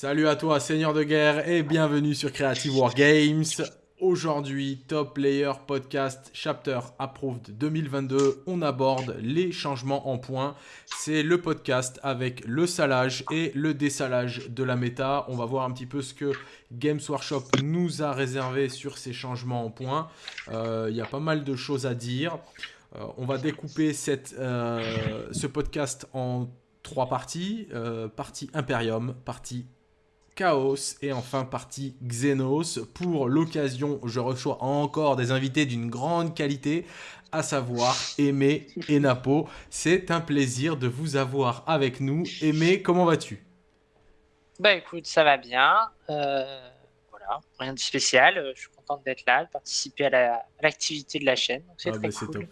Salut à toi, Seigneur de guerre, et bienvenue sur Creative War Games. Aujourd'hui, Top Layer Podcast Chapter Approved 2022, on aborde les changements en points. C'est le podcast avec le salage et le dessalage de la méta. On va voir un petit peu ce que Games Workshop nous a réservé sur ces changements en points. Euh, il y a pas mal de choses à dire. Euh, on va découper euh, ce podcast en trois parties. partie Imperium, partie Chaos et enfin partie Xenos. Pour l'occasion, je reçois encore des invités d'une grande qualité, à savoir Aimé et Napo. C'est un plaisir de vous avoir avec nous. Aimé, comment vas-tu? Bah écoute, ça va bien. Euh, voilà, rien de spécial. Je suis content d'être là, de participer à l'activité de la chaîne. C'est ah, très bah, Top.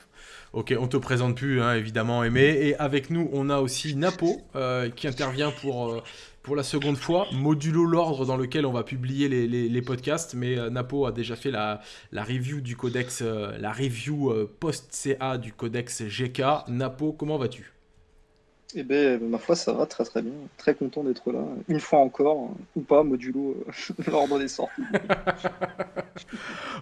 Ok, on te présente plus, hein, évidemment, Aimé. Et avec nous, on a aussi Napo, euh, qui intervient pour, euh, pour la seconde fois, modulo l'ordre dans lequel on va publier les, podcasts. Mais euh, Napo a déjà fait la, la review du codex, la review post-CA du codex GK. Napo, comment vas-tu? Eh bien, ma foi, ça va très très bien. Très content d'être là. Une fois encore, ou pas, modulo l'ordre des sorties.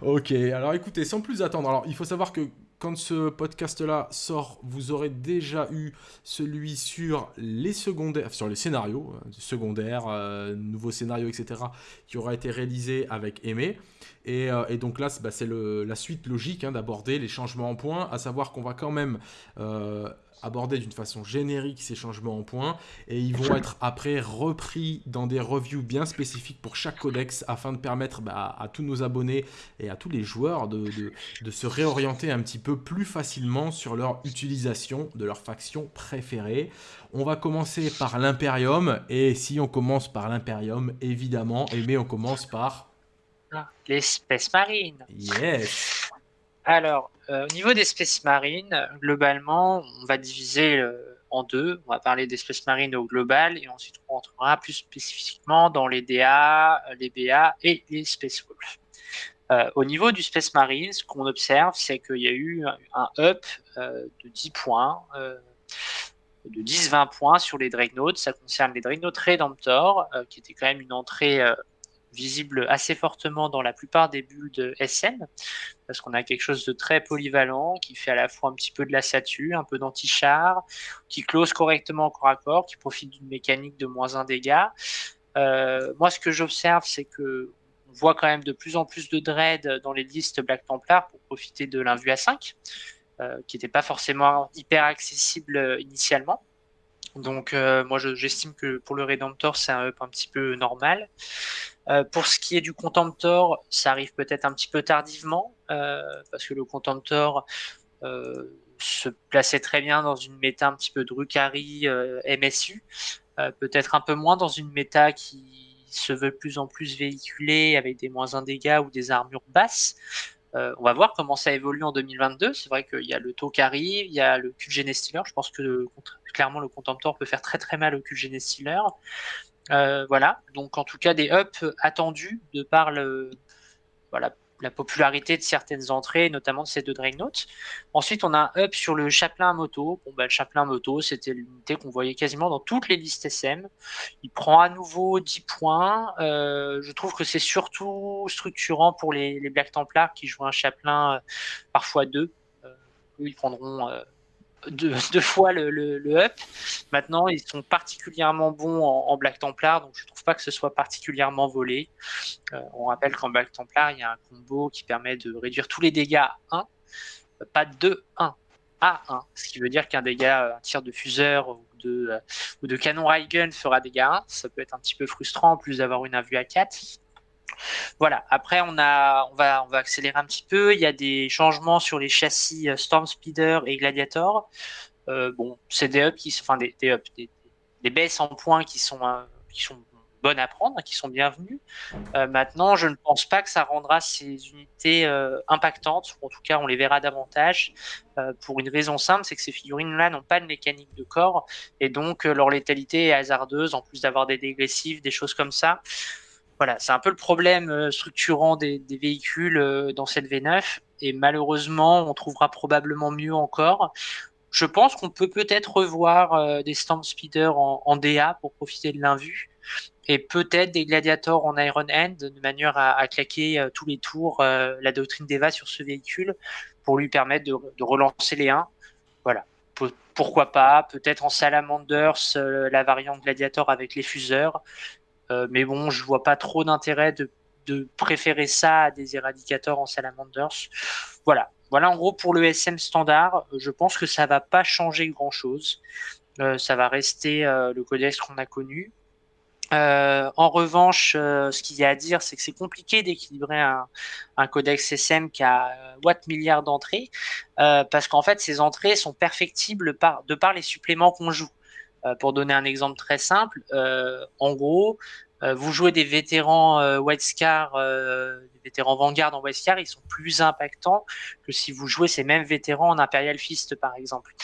ok, alors écoutez, sans plus attendre, alors il faut savoir que quand ce podcast-là sort, vous aurez déjà eu celui sur les secondaires, sur les scénarios euh, secondaires, euh, nouveaux scénarios, etc., qui aura été réalisé avec Aimé. Et, euh, donc là, bah, c'est la suite logique hein, d'aborder les changements en points, à savoir qu'on va quand même aborder d'une façon générique ces changements en points et ils vont être après repris dans des reviews bien spécifiques pour chaque codex afin de permettre bah, à tous nos abonnés et à tous les joueurs de, de, se réorienter un petit peu plus facilement sur leur utilisation de leur faction préférée. On va commencer par l'Imperium et si on commence par l'Imperium, évidemment, et mais on commence par... L'espèce marine. Yes. Alors, euh, au niveau des espèces marines, globalement, on va diviser euh, en deux. On va parler d'espèces marines au global et ensuite on rentrera plus spécifiquement dans les DA, les BA et les Space Wolves. Euh, au niveau du Space Marine, ce qu'on observe, c'est qu'il y a eu un up de 10 points, de 10-20 points sur les Dreadnoughts. Ça concerne les Dreadnoughts Redemptor, qui était quand même une entrée visible assez fortement dans la plupart des bulles de SN, parce qu'on a quelque chose de très polyvalent, qui fait à la fois un petit peu de la statue, un peu d'anti-char, qui close correctement corps à corps, qui profite d'une mécanique de moins 1 dégâts. Euh, moi, ce que j'observe, c'est que on voit quand même de plus en plus de dread dans les listes Black Templar pour profiter de l'invue à 5, euh, qui n'était pas forcément hyper accessible euh, initialement. Donc moi j'estime que pour le Redemptor c'est un up un petit peu normal. Euh, pour ce qui est du Contemptor, ça arrive peut-être un petit peu tardivement, euh, parce que le Contemptor euh, se plaçait très bien dans une méta un petit peu Drukhari MSU, peut-être un peu moins dans une méta qui se veut plus en plus véhiculée avec des moins 1 dégâts ou des armures basses. on va voir comment ça évolue en 2022. C'est vrai qu'il y a le Tokari, il y a le QGN Stealer. Je pense que clairement le Contemptor peut faire très très mal au QGN Stealer. Euh, voilà, donc en tout cas des ups attendus de par le, voilà, la popularité de certaines entrées, notamment de ces deux Dreadnoughts. Ensuite, on a un up sur le Chaplain moto. Bon, bah, le Chaplain moto, c'était l'unité qu'on voyait quasiment dans toutes les listes SM. Il prend à nouveau 10 points. Euh, je trouve que c'est surtout structurant pour les, Black Templars qui jouent un Chaplain euh, parfois deux. eux, ils prendront deux, fois le, le, up. Maintenant, ils sont particulièrement bons en, Black Templar, donc je trouve pas que ce soit particulièrement volé. Euh, on rappelle qu'en Black Templar, il y a un combo qui permet de réduire tous les dégâts à 1, pas de 1 à 1, ce qui veut dire qu'un dégât, un tir de fuseur ou de, euh, ou de canon Raygun fera dégâts 1. Ça peut être un petit peu frustrant en plus d'avoir une invue à 4. Voilà. Après, on va, accélérer un petit peu. Il y a des changements sur les châssis euh, Storm Speeder et Gladiator. Euh, bon, c'est des ups enfin des, des, des, baisses en points qui sont, euh, qui sont bonnes à prendre, qui sont bienvenues. maintenant, je ne pense pas que ça rendra ces unités impactantes. En tout cas, on les verra davantage. pour une raison simple, c'est que ces figurines-là n'ont pas de mécanique de corps et donc leur létalité est hasardeuse. En plus d'avoir des dégressifs, des choses comme ça. Voilà, c'est un peu le problème euh, structurant des, véhicules euh, dans cette V9. Et malheureusement, on trouvera probablement mieux encore. Je pense qu'on peut peut-être revoir euh, des Storm Speeder en, DA pour profiter de l'invue. et peut-être des gladiators en Iron Hand de manière à, claquer tous les tours la doctrine d'Eva sur ce véhicule pour lui permettre de, relancer les 1. Voilà. pourquoi pas? Peut-être en Salamanders, la variante gladiator avec les fuseurs. Mais bon, je vois pas trop d'intérêt de, préférer ça à des éradicateurs en Salamanders. Voilà. Voilà en gros pour le SM standard. Je pense que ça va pas changer grand chose. Euh, ça va rester euh, le codex qu'on a connu. Euh, en revanche, ce qu'il y a à dire, c'est que c'est compliqué d'équilibrer un, codex SM qui a watt milliards d'entrées, parce qu'en fait, ces entrées sont perfectibles de par les suppléments qu'on joue. Pour donner un exemple très simple, en gros, vous jouez des vétérans White Scar, des vétérans Vanguard en White Scar, ils sont plus impactants que si vous jouez ces mêmes vétérans en Imperial Fist, par exemple.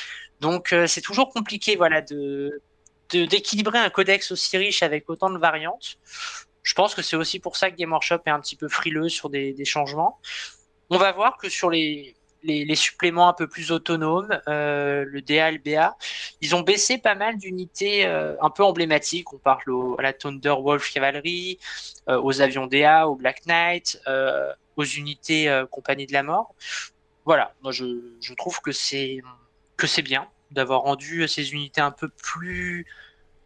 Donc euh, c'est toujours compliqué voilà, de, d'équilibrer un codex aussi riche avec autant de variantes. Je pense que c'est aussi pour ça que Game Workshop est un petit peu frileux sur des, changements. On va voir que sur les, les, suppléments un peu plus autonomes, euh, le DA le BA, ils ont baissé pas mal d'unités euh, un peu emblématiques. On parle à la Thunder Wolf Cavalry, aux avions DA, au Black Knight, aux unités Compagnie de la Mort. Voilà, moi je, trouve que c'est que c'est bien d'avoir rendu ces unités un peu plus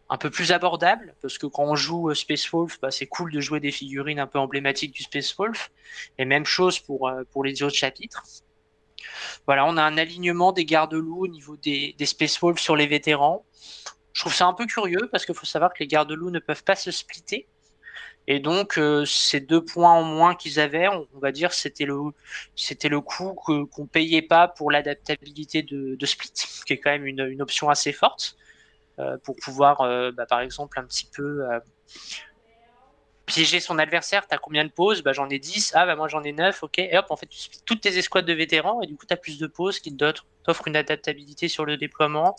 un peu plus abordables parce que quand on joue euh, Space Wolf, bah, c'est cool de jouer des figurines un peu emblématiques du Space Wolf. Et même chose pour, euh, pour les autres chapitres. Voilà, on a un alignement des gardes-loups au niveau des, Space Wolves sur les vétérans. Je trouve ça un peu curieux parce qu'il faut savoir que les gardes-loups ne peuvent pas se splitter. Et donc, euh, ces deux points en moins qu'ils avaient, on, va dire, c'était le, coût qu'on payait pas pour l'adaptabilité de, Split, qui est quand même une, une option assez forte euh, pour pouvoir, euh, bah, par exemple, un petit peu piéger son adversaire. T'as combien de pauses? Bah, J'en ai 10. Ah, bah, moi j'en ai 9. Ok. Et hop, en fait, tu splits toutes tes escouades de vétérans et du coup, tu as plus de pauses qui t'offrent une adaptabilité sur le déploiement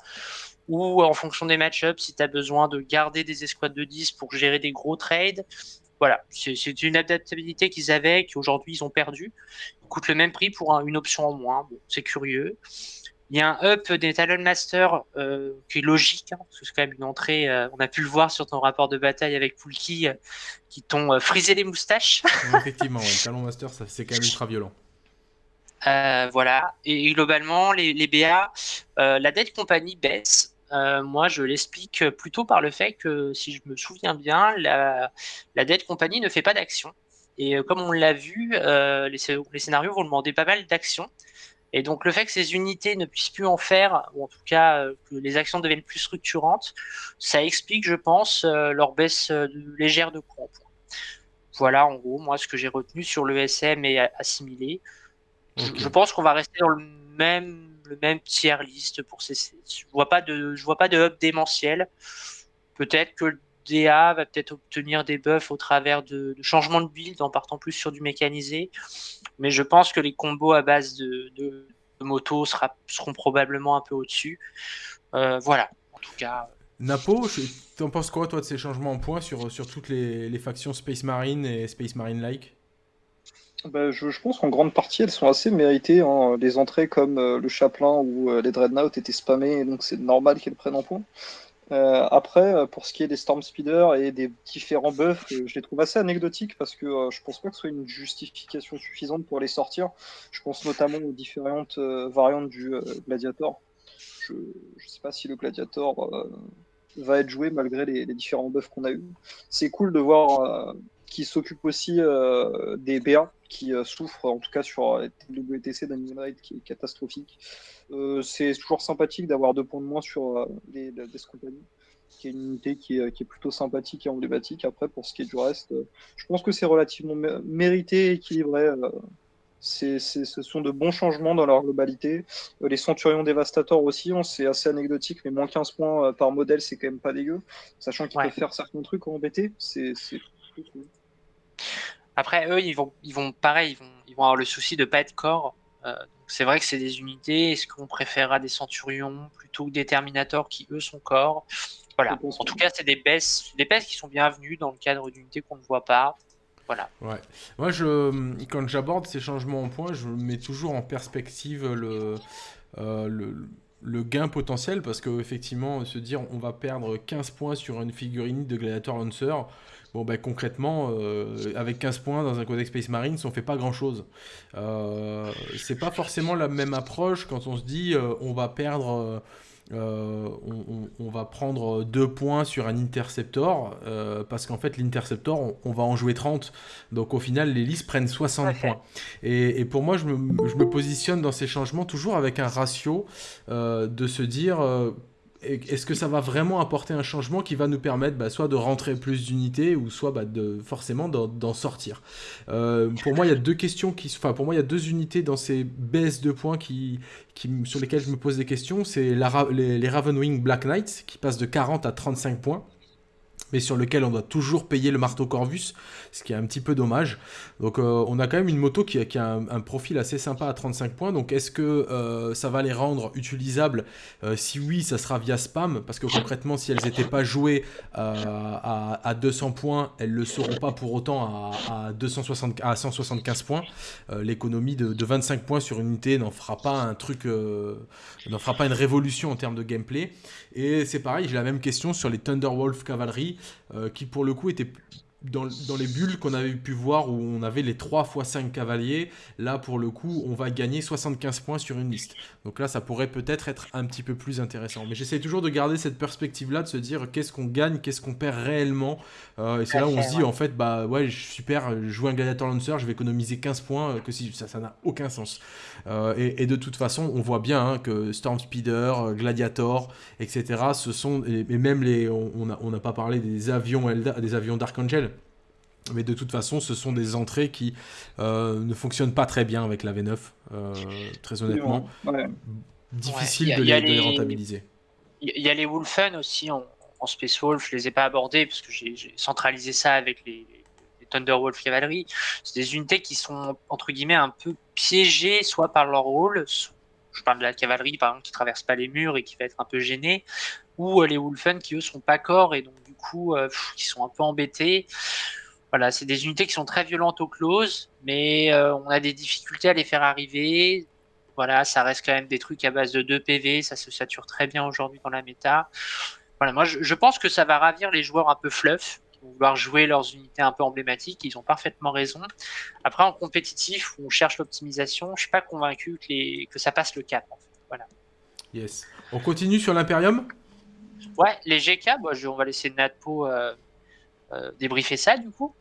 ou en fonction des match-ups, si tu as besoin de garder des escouades de 10 pour gérer des gros trades. Voilà, c'est une adaptabilité qu'ils avaient, qu'aujourd'hui ils ont perdu. Ils coûtent le même prix pour une option en moins. Bon, c'est curieux. Il y a un up des Talon Master euh, qui est logique, hein, parce que c'est quand même une entrée. Euh, on a pu le voir sur ton rapport de bataille avec Poulki, euh, qui t'ont frisé les moustaches. effectivement, ouais, Talon Master, c'est quand même ultra violent. voilà, et, globalement, les, les BA, la dette compagnie baisse. Euh, moi, je l'explique plutôt par le fait que, si je me souviens bien, la, la Dead Company ne fait pas d'action. Et euh, comme on l'a vu, euh, les, les, scénarios vont demander pas mal d'action. Et donc, le fait que ces unités ne puissent plus en faire, ou en tout cas que les actions deviennent plus structurantes, ça explique, je pense, leur baisse légère de coût Voilà, en gros, moi, ce que j'ai retenu sur le SM et assimilé. je pense qu'on va rester dans le même le même tiers liste pour ces. Je vois pas de, je vois pas de hub démentiel. Peut-être que le DA va peut-être obtenir des buffs au travers de, changements de build en partant plus sur du mécanisé. Mais je pense que les combos à base de, de, moto sera, seront probablement un peu au-dessus. Euh, voilà, en tout cas. Napo, t'en penses quoi toi de ces changements en points sur, sur toutes les, les factions Space Marine et Space Marine-like? Bah, je, pense qu'en grande partie, elles sont assez méritées. Hein. Les entrées comme euh, le Chaplain ou euh, les Dreadnought étaient spammées, donc c'est normal qu'elles prennent en point. Euh, après, pour ce qui est des Storm Speeder et des différents buffs, je les trouve assez anecdotiques parce que je pense pas que ce soit une justification suffisante pour les sortir. Je pense notamment aux différentes variantes du Gladiator. Je ne sais pas si le Gladiator va être joué malgré les, les différents buffs qu'on a eu. C'est cool de voir qui s'occupe aussi euh, des BA qui euh, souffrent, en tout cas sur WTC d'Animal qui est catastrophique. Euh, c'est toujours sympathique d'avoir deux points de moins sur les, les compagnies qui est une unité qui est, qui est, plutôt sympathique et emblématique. Après, pour ce qui est du reste, je pense que c'est relativement mérité, équilibré. C'est, ce sont de bons changements dans leur globalité. les Centurions Dévastateurs aussi, hein, c'est assez anecdotique, mais moins 15 points par modèle, c'est quand même pas dégueu. Sachant qu'ils peuvent faire certains trucs en BT, c'est, cool. Après, eux, ils vont, ils vont pareil, ils vont, ils vont avoir le souci de pas être corps. Euh, c'est vrai que c'est des unités. Est-ce qu'on préférera des centurions plutôt que des terminators qui, eux, sont corps? Voilà. En tout cas, c'est des baisses, des baisses qui sont bienvenues dans le cadre d'unités qu'on ne voit pas. Voilà. Ouais. Moi, je, quand j'aborde ces changements en points, je mets toujours en perspective le, euh, le le gain potentiel parce que effectivement se dire on va perdre 15 points sur une figurine de Gladiator Lancer bon ben concrètement euh, avec 15 points dans un Codex Space Marines on fait pas grand chose euh, c'est pas forcément la même approche quand on se dit euh, on va perdre euh, on, va prendre deux points sur un Interceptor, euh, parce qu'en fait l'Interceptor, on, va en jouer 30. Donc au final, les listes prennent 60 points. Et, pour moi, je me, positionne dans ces changements toujours avec un ratio euh, de se dire est-ce que ça va vraiment apporter un changement qui va nous permettre bah, soit de rentrer plus d'unités ou soit bah, de forcément d'en sortir euh, Pour moi, il y a deux questions qui, enfin pour moi, il y a deux unités dans ces baisses de points sur lesquelles je me pose des questions. C'est les, les Ravenwing Black Knights qui passent de 40 à 35 points mais sur lequel on doit toujours payer le marteau Corvus, ce qui est un petit peu dommage. Donc euh, on a quand même une moto qui a, un, profil assez sympa à 35 points, donc est-ce que euh, ça va les rendre utilisables? Euh, Si oui, ça sera via spam, parce que concrètement, si elles n'étaient pas jouées à, 200 points, elles ne le seront pas pour autant à, 260, à 175 points. L'économie de, de, 25 points sur une unité n'en fera pas un truc, n'en fera pas une révolution en termes de gameplay. Et c'est pareil, j'ai la même question sur les Thunderwolf Cavalry, qui pour le coup étaient dans, les bulles qu'on avait pu voir où on avait les 3 x 5 cavaliers, là pour le coup on va gagner 75 points sur une liste. Donc là ça pourrait peut-être être un petit peu plus intéressant. Mais j'essaie toujours de garder cette perspective là, de se dire qu'est-ce qu'on gagne, qu'est-ce qu'on perd réellement. Euh, et c'est là où on se dit en fait bah ouais super, jouer un gladiator lancer, je vais économiser 15 points, euh, que si ça ça n'a aucun sens. Euh, et, de toute façon on voit bien hein, que Storm Speeder, Gladiator, etc. Ce sont et, même les on n'a on pas parlé des avions des avions d'Archangel mais de toute façon, ce sont des entrées qui euh, ne fonctionnent pas très bien avec la V9, euh, très honnêtement. Difficile de, les, rentabiliser. Il y a les Wolfen aussi en, Space Wolf, je les ai pas abordés parce que j'ai centralisé ça avec les, les Thunderwolf Cavalry. C'est des unités qui sont entre guillemets un peu piégées, soit par leur rôle, je parle de la cavalerie par exemple qui traverse pas les murs et qui va être un peu gênée, ou euh, les Wolfen qui eux sont pas corps et donc du coup qui sont un peu embêtés. Voilà, c'est des unités qui sont très violentes au close, mais euh, on a des difficultés à les faire arriver. Voilà, ça reste quand même des trucs à base de 2 PV, ça se sature très bien aujourd'hui dans la méta. Voilà, moi je, pense que ça va ravir les joueurs un peu fluff, qui vont vouloir jouer leurs unités un peu emblématiques, ils ont parfaitement raison. Après, en compétitif, où on cherche l'optimisation, je suis pas convaincu que, les, que ça passe le cap. En fait. Voilà. Yes. On continue sur l'Imperium? Ouais, les GK, on va laisser Natpo euh, débriefer ça du coup?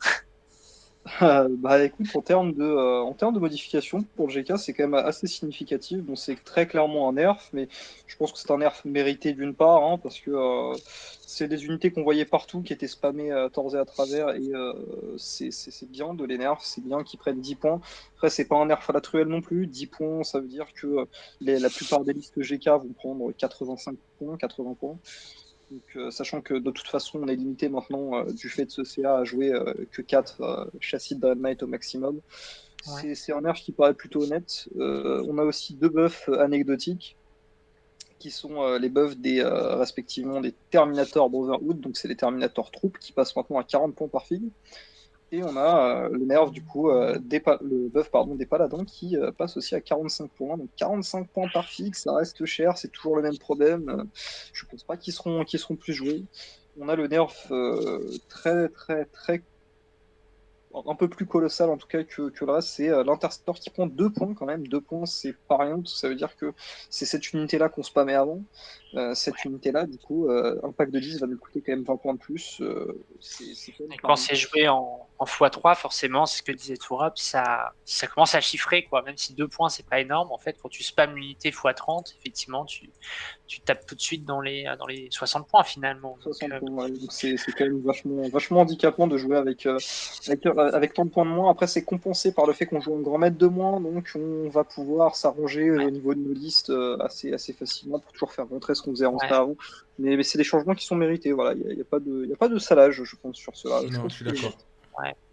Euh, bah écoute, en termes de, euh, en termes de modification pour le GK, c'est quand même assez significatif. Bon, c'est très clairement un nerf, mais je pense que c'est un nerf mérité d'une part, hein, parce que c'est des unités qu'on voyait partout qui étaient spammées à tort et à travers, et c'est bien de les nerfs, c'est bien qu'ils prennent 10 points. Après, c'est pas un nerf à la truelle non plus. 10 points, ça veut dire que la plupart des listes GK vont prendre 85 points, 80 points. Euh, sachant que de toute façon, on est limité maintenant euh, du fait de ce CA à jouer euh, que 4 châssis de Dread au maximum. C'est un nerf qui paraît plutôt honnête. on a aussi deux buffs anecdotiques qui sont les buffs des respectivement des Terminator Brotherhood, donc c'est les Terminator troupes qui passent maintenant à 40 points par fig. Et on a euh, le nerf du coup, euh, des le buff pardon, des paladins qui euh, passe aussi à 45 points. Donc 45 points par fixe, ça reste cher, c'est toujours le même problème. je pense pas qu'ils seront, seront plus joués. On a le nerf très très très un peu plus colossal en tout cas que, que le reste, c'est l'interceptor qui prend deux points quand même. Deux points, c'est pas rien, ça veut dire que c'est cette unité-là qu'on spammait avant. Euh, cette unité-là, du coup, euh, un pack de 10 va nous coûter quand même 20 points de plus. quand c'est joué en, en, x3, forcément, c'est ce que disait Tourab, ça, ça commence à chiffrer, quoi. Même si deux points, c'est pas énorme, en fait, quand tu spammes l'unité x30, effectivement, tu, tu tapes tout de suite dans les, dans les 60 points finalement. 60 points, c'est quand même vachement, vachement handicapant de jouer avec, avec avec tant de points de moins. Après, c'est compensé par le fait qu'on joue un grand maître de moins, donc on va pouvoir s'arranger au niveau de nos listes euh, assez, assez facilement pour toujours faire rentrer ce qu'on faisait avant. Mais, c'est des changements qui sont mérités. Voilà, il n'y a, pas de, a pas de salage, je pense, sur cela. je, suis d'accord.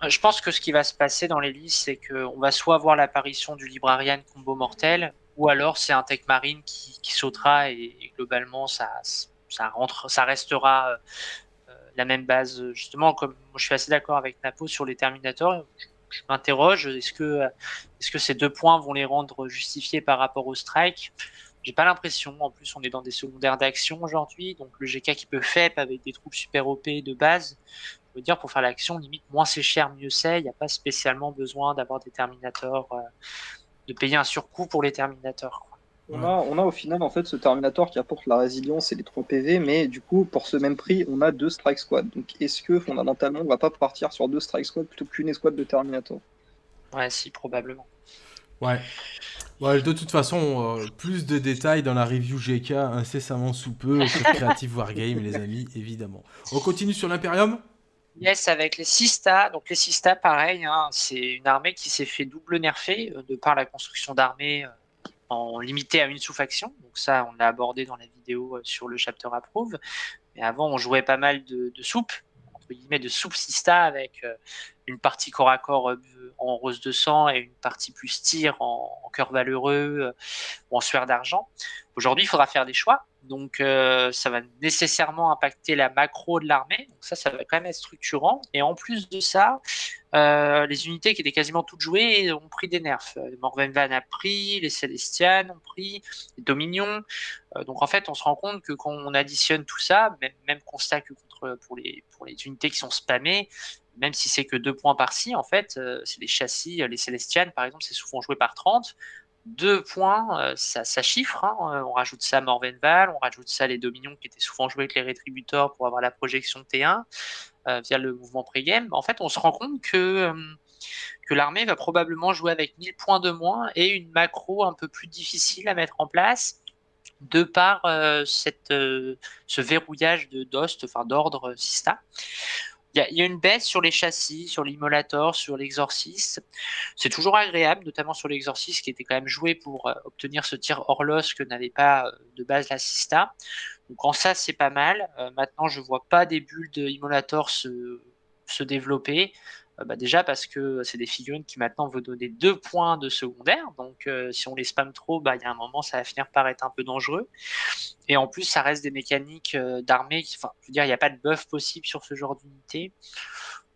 Je pense que ce qui va se passer dans les listes, c'est qu'on va soit voir l'apparition du Librarian combo mortel, ou alors c'est un Tech Marine qui, sautera et, globalement ça, ça, rentre, ça restera euh, la même base, justement, comme je suis assez d'accord avec Napo sur les Terminators, je, m'interroge, est-ce que, est -ce que ces deux points vont les rendre justifiés par rapport au strike? J'ai pas l'impression. En plus, on est dans des secondaires d'action aujourd'hui, donc le GK qui peut FEP avec des troupes super OP de base. Je veux dire, pour faire l'action, limite, moins c'est cher, mieux c'est. Il n'y a pas spécialement besoin d'avoir des Terminators, euh, de payer un surcoût pour les Terminators. On, a, on a au final en fait ce Terminator qui apporte la résilience et les 3 PV, mais du coup pour ce même prix on a deux Strike Squad. Donc est-ce que fondamentalement on va pas partir sur deux Strike Squad plutôt qu'une escouade de Terminator? Ouais, si, probablement. Ouais. Ouais, de toute façon, euh, plus de détails dans la review GK incessamment sous peu sur Creative Wargame, les amis, évidemment. On continue sur l'Imperium? Yes, avec les Sista. Donc les Sista, pareil, hein, c'est une armée qui s'est fait double nerfer euh, de par la construction d'armées euh, en limité à une sous-faction. Donc ça, on l'a abordé dans la vidéo sur le chapter approve. Mais avant, on jouait pas mal de, de soupe, de soupe Sista avec une partie corps à corps euh, en rose de sang et une partie plus tir en, cœur valeureux euh, ou en sueur d'argent. Aujourd'hui, il faudra faire des choix. Donc, euh, ça va nécessairement impacter la macro de l'armée. Donc, ça, ça va quand même être structurant. Et en plus de ça, les unités qui étaient quasiment toutes jouées ont pris des nerfs. Morven Van a pris, les Celestian ont pris, les Dominions. donc, en fait, on se rend compte que quand on additionne tout ça, même, même constat que contre, pour, les, pour les unités qui sont spammées, même si c'est que deux points par-ci, en fait, euh, c'est les châssis, euh, les Célestianes, par exemple, c'est souvent joué par 30. Deux points, euh, ça, ça, chiffre. Hein. On rajoute ça à Morvenval, on rajoute ça les Dominions qui étaient souvent joués avec les Rétributors pour avoir la projection T1 via le mouvement pré-game. En fait, on se rend compte que, que l'armée va probablement jouer avec 1000 points de moins et une macro un peu plus difficile à mettre en place de par cette, ce verrouillage de DOST, enfin d'ordre Sista. Il y, a une baisse sur les châssis, sur l'immolator, sur l'exorciste. C'est toujours agréable, notamment sur l'exorciste qui était quand même joué pour euh, obtenir ce tir Orlos que n'avait pas euh, de base l'assista. Donc en ça, c'est pas mal. Euh, maintenant, je vois pas des bulles de se, se développer. Euh, bah, déjà parce que c'est des figurines qui maintenant vont donner deux points de secondaire. Donc euh, si on les spam trop, bah, il y a un moment, ça va finir par être un peu dangereux. Et en plus, ça reste des mécaniques euh, d'armée. Enfin, je veux dire, il n'y a pas de buff possible sur ce genre d'unité.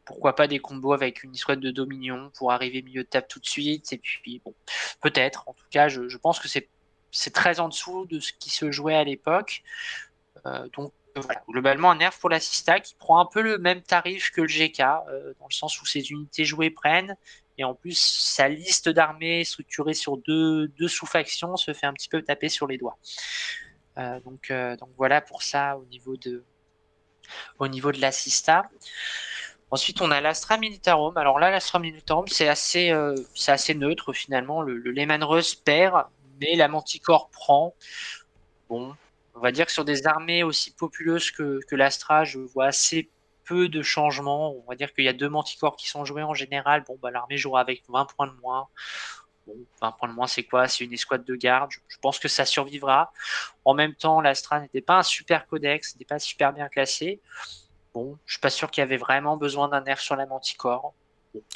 Pourquoi pas des combos avec une histoire de Dominion pour arriver milieu de table tout de suite. Et puis, bon, peut-être. En tout cas, je, pense que c'est très en dessous de ce qui se jouait à l'époque. donc globalement, un nerf pour l'assista qui prend un peu le même tarif que le GK, euh, dans le sens où ses unités jouées prennent, et en plus, sa liste d'armées structurée sur deux, sous-factions se fait un petit peu taper sur les doigts. Euh, donc, euh, donc voilà pour ça au niveau de, au niveau de l'assista. Ensuite, on a l'Astra Militarum. Alors là, l'Astra Militarum, c'est assez, assez neutre finalement. Le, le Lehman Russ perd, mais la Manticore prend. Bon, on va dire que sur des armées aussi populeuses que, l'Astra, je vois assez peu de changements. On va dire qu'il y a deux manticores qui sont joués en général. Bon, bah, l'armée jouera avec 20 points de moins. Bon, 20 points de moins, c'est quoi? C'est une escouade de garde. Je, pense que ça survivra. En même temps, l'Astra n'était pas un super codex, n'était pas super bien classé. Bon, je suis pas sûr qu'il y avait vraiment besoin d'un nerf sur la manticore.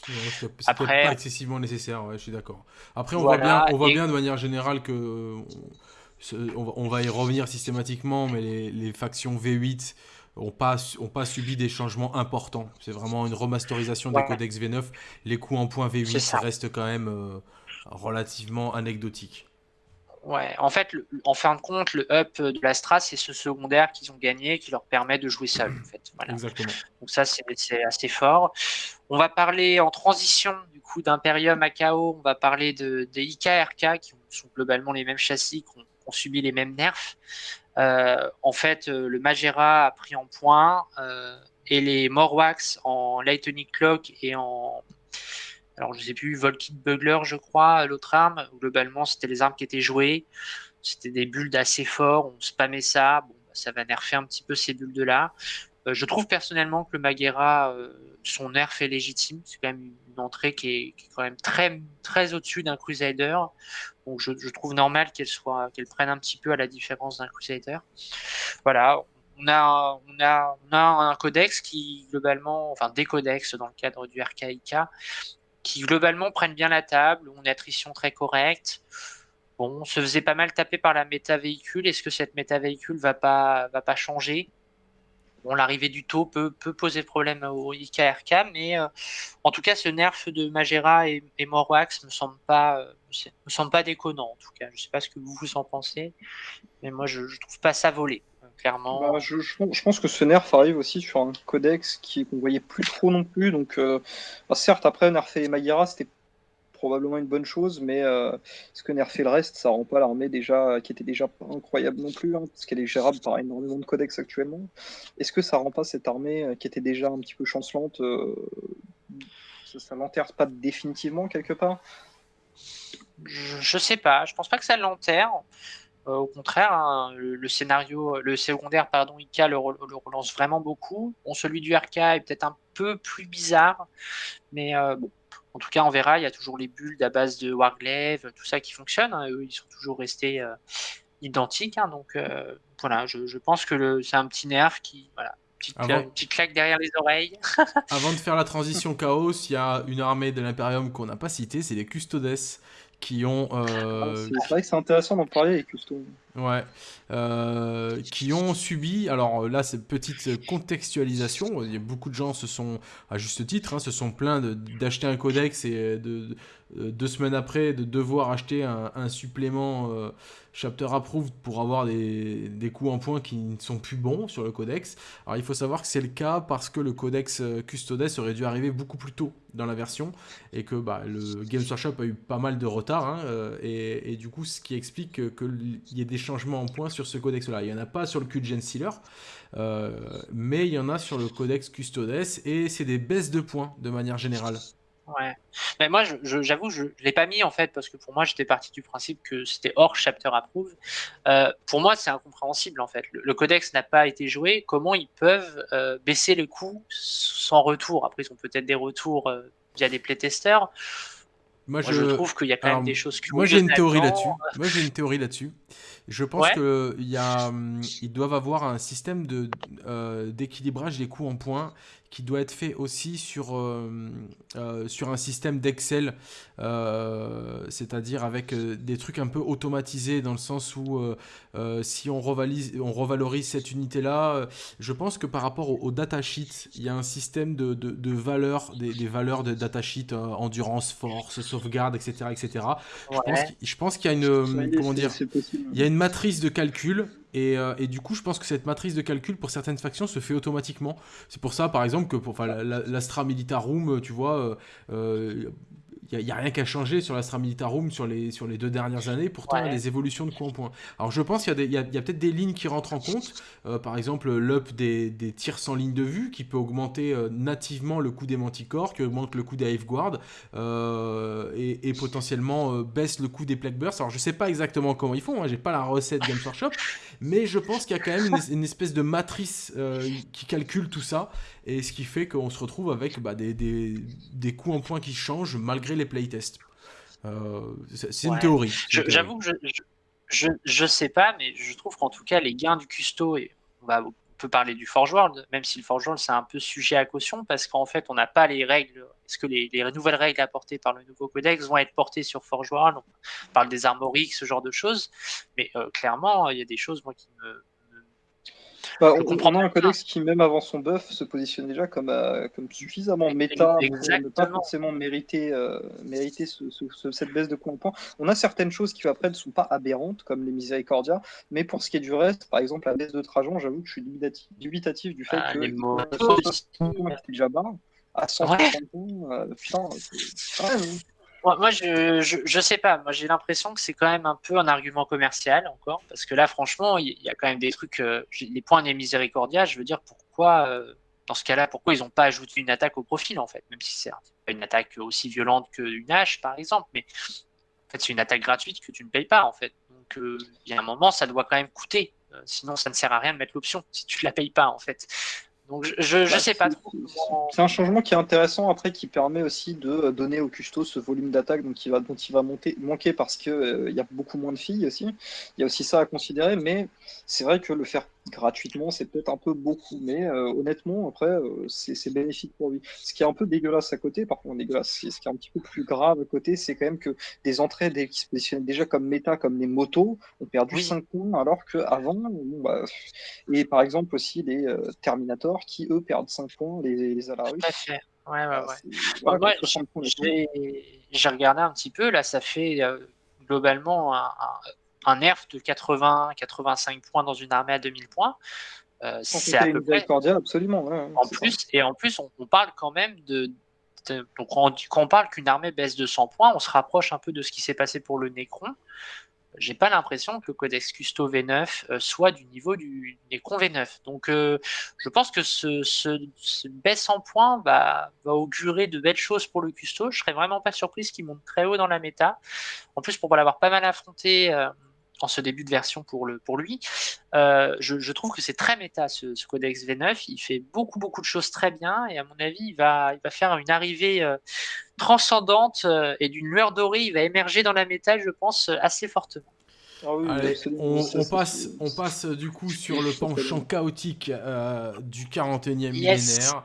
c'est Après, pas excessivement nécessaire, je suis d'accord. Après, on voit bien, on voit bien de manière générale que on va, y revenir systématiquement, mais les, factions V8 n'ont pas, ont pas subi des changements importants. C'est vraiment une remasterisation des codex V9. Les coûts en points V8 restent quand même euh, relativement anecdotiques. Ouais, en fait, en fin de compte, le up de l'Astra, c'est ce secondaire qu'ils ont gagné qui leur permet de jouer seul. En fait. Exactement. Donc ça, c'est assez fort. On va parler en transition du coup d'Imperium à KO. On va parler de, des IKRK qui sont globalement les mêmes châssis, qui ont subi les mêmes nerfs. Euh, en fait, euh, le Magera a pris en point euh, et les Morwax en Lightning Clock et en. Alors, je sais plus, Volkit Bugler, je crois, l'autre arme. Globalement, c'était les armes qui étaient jouées. C'était des bulles assez forts. On spammait ça. Bon, bah, ça va nerfer un petit peu ces bulles-là. je trouve personnellement que le Magera, son nerf est légitime. C'est quand même une entrée qui est, quand même très, très au-dessus d'un Crusader. Donc je, trouve normal qu'elle soit, qu'elle prenne un petit peu à la différence d'un Crusader. Voilà, on a, on a, on a un codex qui globalement, enfin des codex dans le cadre du RKIK, qui globalement prennent bien la table. On a une attrition très correcte. Bon, on se faisait pas mal taper par la méta véhicule. Est-ce que cette méta véhicule va pas, va pas changer? Bon, l'arrivée du taux peut, poser problème au IKRK, mais en tout cas, ce nerf de Magera et, et Morwax me semble pas, pas déconnant. En tout cas, je sais pas ce que vous vous en pensez, mais moi, je, je trouve pas ça volé. Clairement. Bah, je, je, pense que ce nerf arrive aussi sur un codex qui qu'on voyait plus trop non plus. Donc, bah, certes, après nerfer Magera, c'était probablement une bonne chose, mais euh, ce que nerfer le reste, ça rend pas l'armée déjà qui était déjà incroyable non plus, hein, parce qu'elle est gérable par énormément de codex actuellement. Est-ce que ça rend pas cette armée euh, qui était déjà un petit peu chancelante, euh, ça, l'enterre pas définitivement quelque part? Je, sais pas, je pense pas que ça l'enterre. au contraire, hein, le, scénario, le secondaire, pardon, Ika le, relance vraiment beaucoup. Bon, celui du RK est peut-être un peu plus bizarre, mais bon, en tout cas, on verra. Il y a toujours les builds à base de Warglaive, tout ça qui fonctionne. Hein. Eux, ils sont toujours restés euh, identiques. Hein. donc euh, voilà, je, pense que c'est un petit nerf qui, voilà, une petite, claque derrière les oreilles. Avant de faire la transition chaos, il y a une armée de l'Imperium qu'on n'a pas citée, c'est les Custodes qui ont. Euh, ah, c'est vrai que c'est intéressant d'en parler les Custodes. Ouais. Euh, qui ont subi, alors là c'est petite contextualisation, il y a beaucoup de gens se sont, à juste titre, hein, se sont plaints d'acheter un codex et de, deux semaines après de devoir acheter un, supplément euh, chapter approved pour avoir des, des coups en points qui ne sont plus bons sur le codex. Alors il faut savoir que c'est le cas parce que le codex euh, Custodes aurait dû arriver beaucoup plus tôt dans la version et que bah, le Games Workshop a eu pas mal de retard hein, et, et, du coup ce qui explique qu'il y ait des changements en points sur ce codex-là. Il n'y en a pas sur le Q-Gen Sealer, euh, mais il y en a sur le codex Custodes, et c'est des baisses de points de manière générale. Ouais. Mais moi, j'avoue, je ne l'ai pas mis en fait, parce que pour moi, j'étais parti du principe que c'était hors chapter approve. Euh, pour moi, c'est incompréhensible en fait. Le, codex n'a pas été joué. Comment ils peuvent euh, baisser le coût sans retour? Après, ils ont peut-être des retours via des playtesters. Moi, je... trouve qu'il y a quand même des choses Moi, j'ai une théorie là-dessus. Moi, j'ai une théorie là-dessus. Je pense que qu'ils hum, doivent avoir un système de euh, d'équilibrage des coûts en points qui doit être fait aussi sur, euh, euh, sur un système d'Excel, euh, c'est-à-dire avec des trucs un peu automatisés dans le sens où si on, revalise, on revalorise cette unité-là, je pense que par rapport au, datasheet, il y a un système de, de, valeurs, des, valeurs de datasheet, endurance, force, sauvegarde, etc. etc. Je pense qu'il y a une, comment dire, il y a une matrice de calcul euh, et, du coup, je pense que cette matrice de calcul pour certaines factions se fait automatiquement. C'est pour ça, par exemple, que pour l'Astra Militarum, tu vois, euh, euh, il n'y a, rien qu'à changer sur l'Astra Militarum sur les, sur les deux dernières années. Pourtant, il y a des évolutions de coup en point. Alors, je pense qu'il y a, peut-être des lignes qui rentrent en compte. Euh, par exemple, l'up des, des, tirs sans ligne de vue qui peut augmenter euh, nativement le coût des manticores, qui augmente le coût des Hive Guard euh, et, potentiellement baisse le coût des Plague Bursts. Alors, je sais pas exactement comment ils font. Hein, J'ai pas la recette Games Workshop, mais je pense qu'il y a quand même une, espèce de matrice qui calcule tout ça et ce qui fait qu'on se retrouve avec bah, des, des, des coûts en points qui changent malgré les playtests. Euh, c'est une théorie. J'avoue que je, je, sais pas, mais je trouve qu'en tout cas, les gains du custo, et on, va, peut parler du Forge World, même si le Forge World c'est un peu sujet à caution, parce qu'en fait, on n'a pas les règles. Est-ce que les, nouvelles règles apportées par le nouveau codex vont être portées sur Forge World? On parle des armoriques, ce genre de choses, mais euh, clairement, il y a des choses moi, qui me bah, on, comprend un codex qui, même avant son buff, se positionne déjà comme, euh, comme suffisamment méta pour ne pas forcément mériter, euh, mériter cette baisse de points. On a certaines choses qui après ne sont pas aberrantes, comme les Miséricordia, mais pour ce qui est du reste, par exemple la baisse de Trajan, j'avoue que je suis dubitatif, du fait ah, que les mots... déjà bas, à 150 points, euh, putain, c'est moi, je, je, sais pas. Moi, j'ai l'impression que c'est quand même un peu un argument commercial encore, parce que là, franchement, il y, a quand même des trucs. Euh, les points des miséricordia, je veux dire, pourquoi, euh, dans ce cas-là, pourquoi ils n'ont pas ajouté une attaque au profil, en fait, même si c'est pas une attaque aussi violente qu'une hache, par exemple, mais en fait, c'est une attaque gratuite que tu ne payes pas, en fait. Donc, euh, il y a un moment, ça doit quand même coûter. sinon, ça ne sert à rien de mettre l'option si tu ne la payes pas, en fait. Donc je ne bah, sais pas trop. C'est un changement qui est intéressant après qui permet aussi de donner au custo ce volume d'attaque dont il va, dont il va monter, manquer parce qu'il euh, il y a beaucoup moins de filles aussi. Il y a aussi ça à considérer, mais c'est vrai que le faire gratuitement, c'est peut-être un peu beaucoup, mais honnêtement, après, c'est bénéfique pour lui. Ce qui est un peu dégueulasse à côté, par contre, dégueulasse, ce qui est un petit peu plus grave à côté, c'est quand même que des entrées qui se positionnaient déjà comme méta, comme les motos, ont perdu 5 points, alors qu'avant, bon, bah, et par exemple aussi les Terminator, qui eux perdent 5 points, les, les Alarus. Ouais, ouais, ouais. J'ai regardé un petit peu, là, ça fait globalement un, un nerf de 80-85 points dans une armée à 2000 points. Euh, c'est à peu près. absolument. en plus, et en plus, on, parle quand même de. donc, quand on parle qu'une armée baisse de 100 points, on se rapproche un peu de ce qui s'est passé pour le Necron j'ai pas l'impression que le codex Custo V9 euh, soit du niveau du Necron V9. Donc, euh, je pense que ce, ce, baisse en points va, va, augurer de belles choses pour le Custo. Je serais vraiment pas surprise qu'il monte très haut dans la méta. En plus, pour l'avoir pas mal affronté euh, en ce début de version pour, le, pour lui, je, trouve que c'est très méta ce, codex V9. Il fait beaucoup, beaucoup de choses très bien et à mon avis, il va, il va faire une arrivée transcendante euh, et d'une lueur dorée, il va émerger dans la méta, je pense, euh, assez fortement. Ah on, passe, on passe du coup sur le penchant chaotique euh, du 41e millénaire.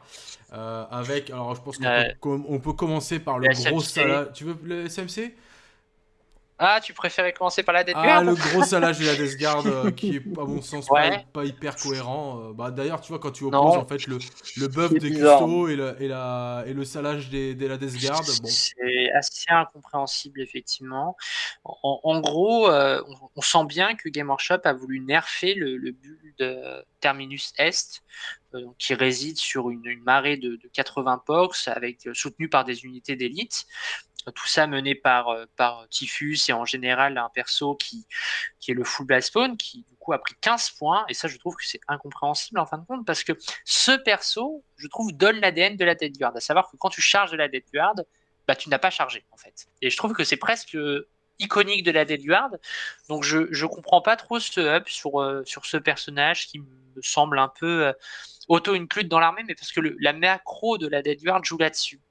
avec, alors je pense qu'on peut, commencer par le, gros salade. Tu veux le SMC ah, tu préférais commencer par la Death Ah, le gros salage de la Death Guard euh, qui est, à mon sens, pas, hyper cohérent. Euh, bah, D'ailleurs, tu vois, quand tu opposes en fait, le, le buff des Custo et, le, et, la, et le salage des, de la Death Guard. Bon. C'est assez incompréhensible, effectivement. En, gros, euh, on, sent bien que Game Workshop a voulu nerfer le, le build Terminus Est, qui réside sur une, marée de, de 80 POX, avec, soutenu par des unités d'élite tout ça mené par, euh, par Typhus et en général un perso qui, est le full blast qui du coup a pris 15 points. Et ça, je trouve que c'est incompréhensible en fin de compte parce que ce perso, je trouve, donne l'ADN de la Dead Guard. À savoir que quand tu charges de la Dead Guard, bah, tu n'as pas chargé en fait. Et je trouve que c'est presque iconique de la Dead Guard. Donc je ne comprends pas trop ce up sur, euh, sur ce personnage qui me semble un peu euh, auto-include dans l'armée, mais parce que la macro de la Dead Guard joue là-dessus.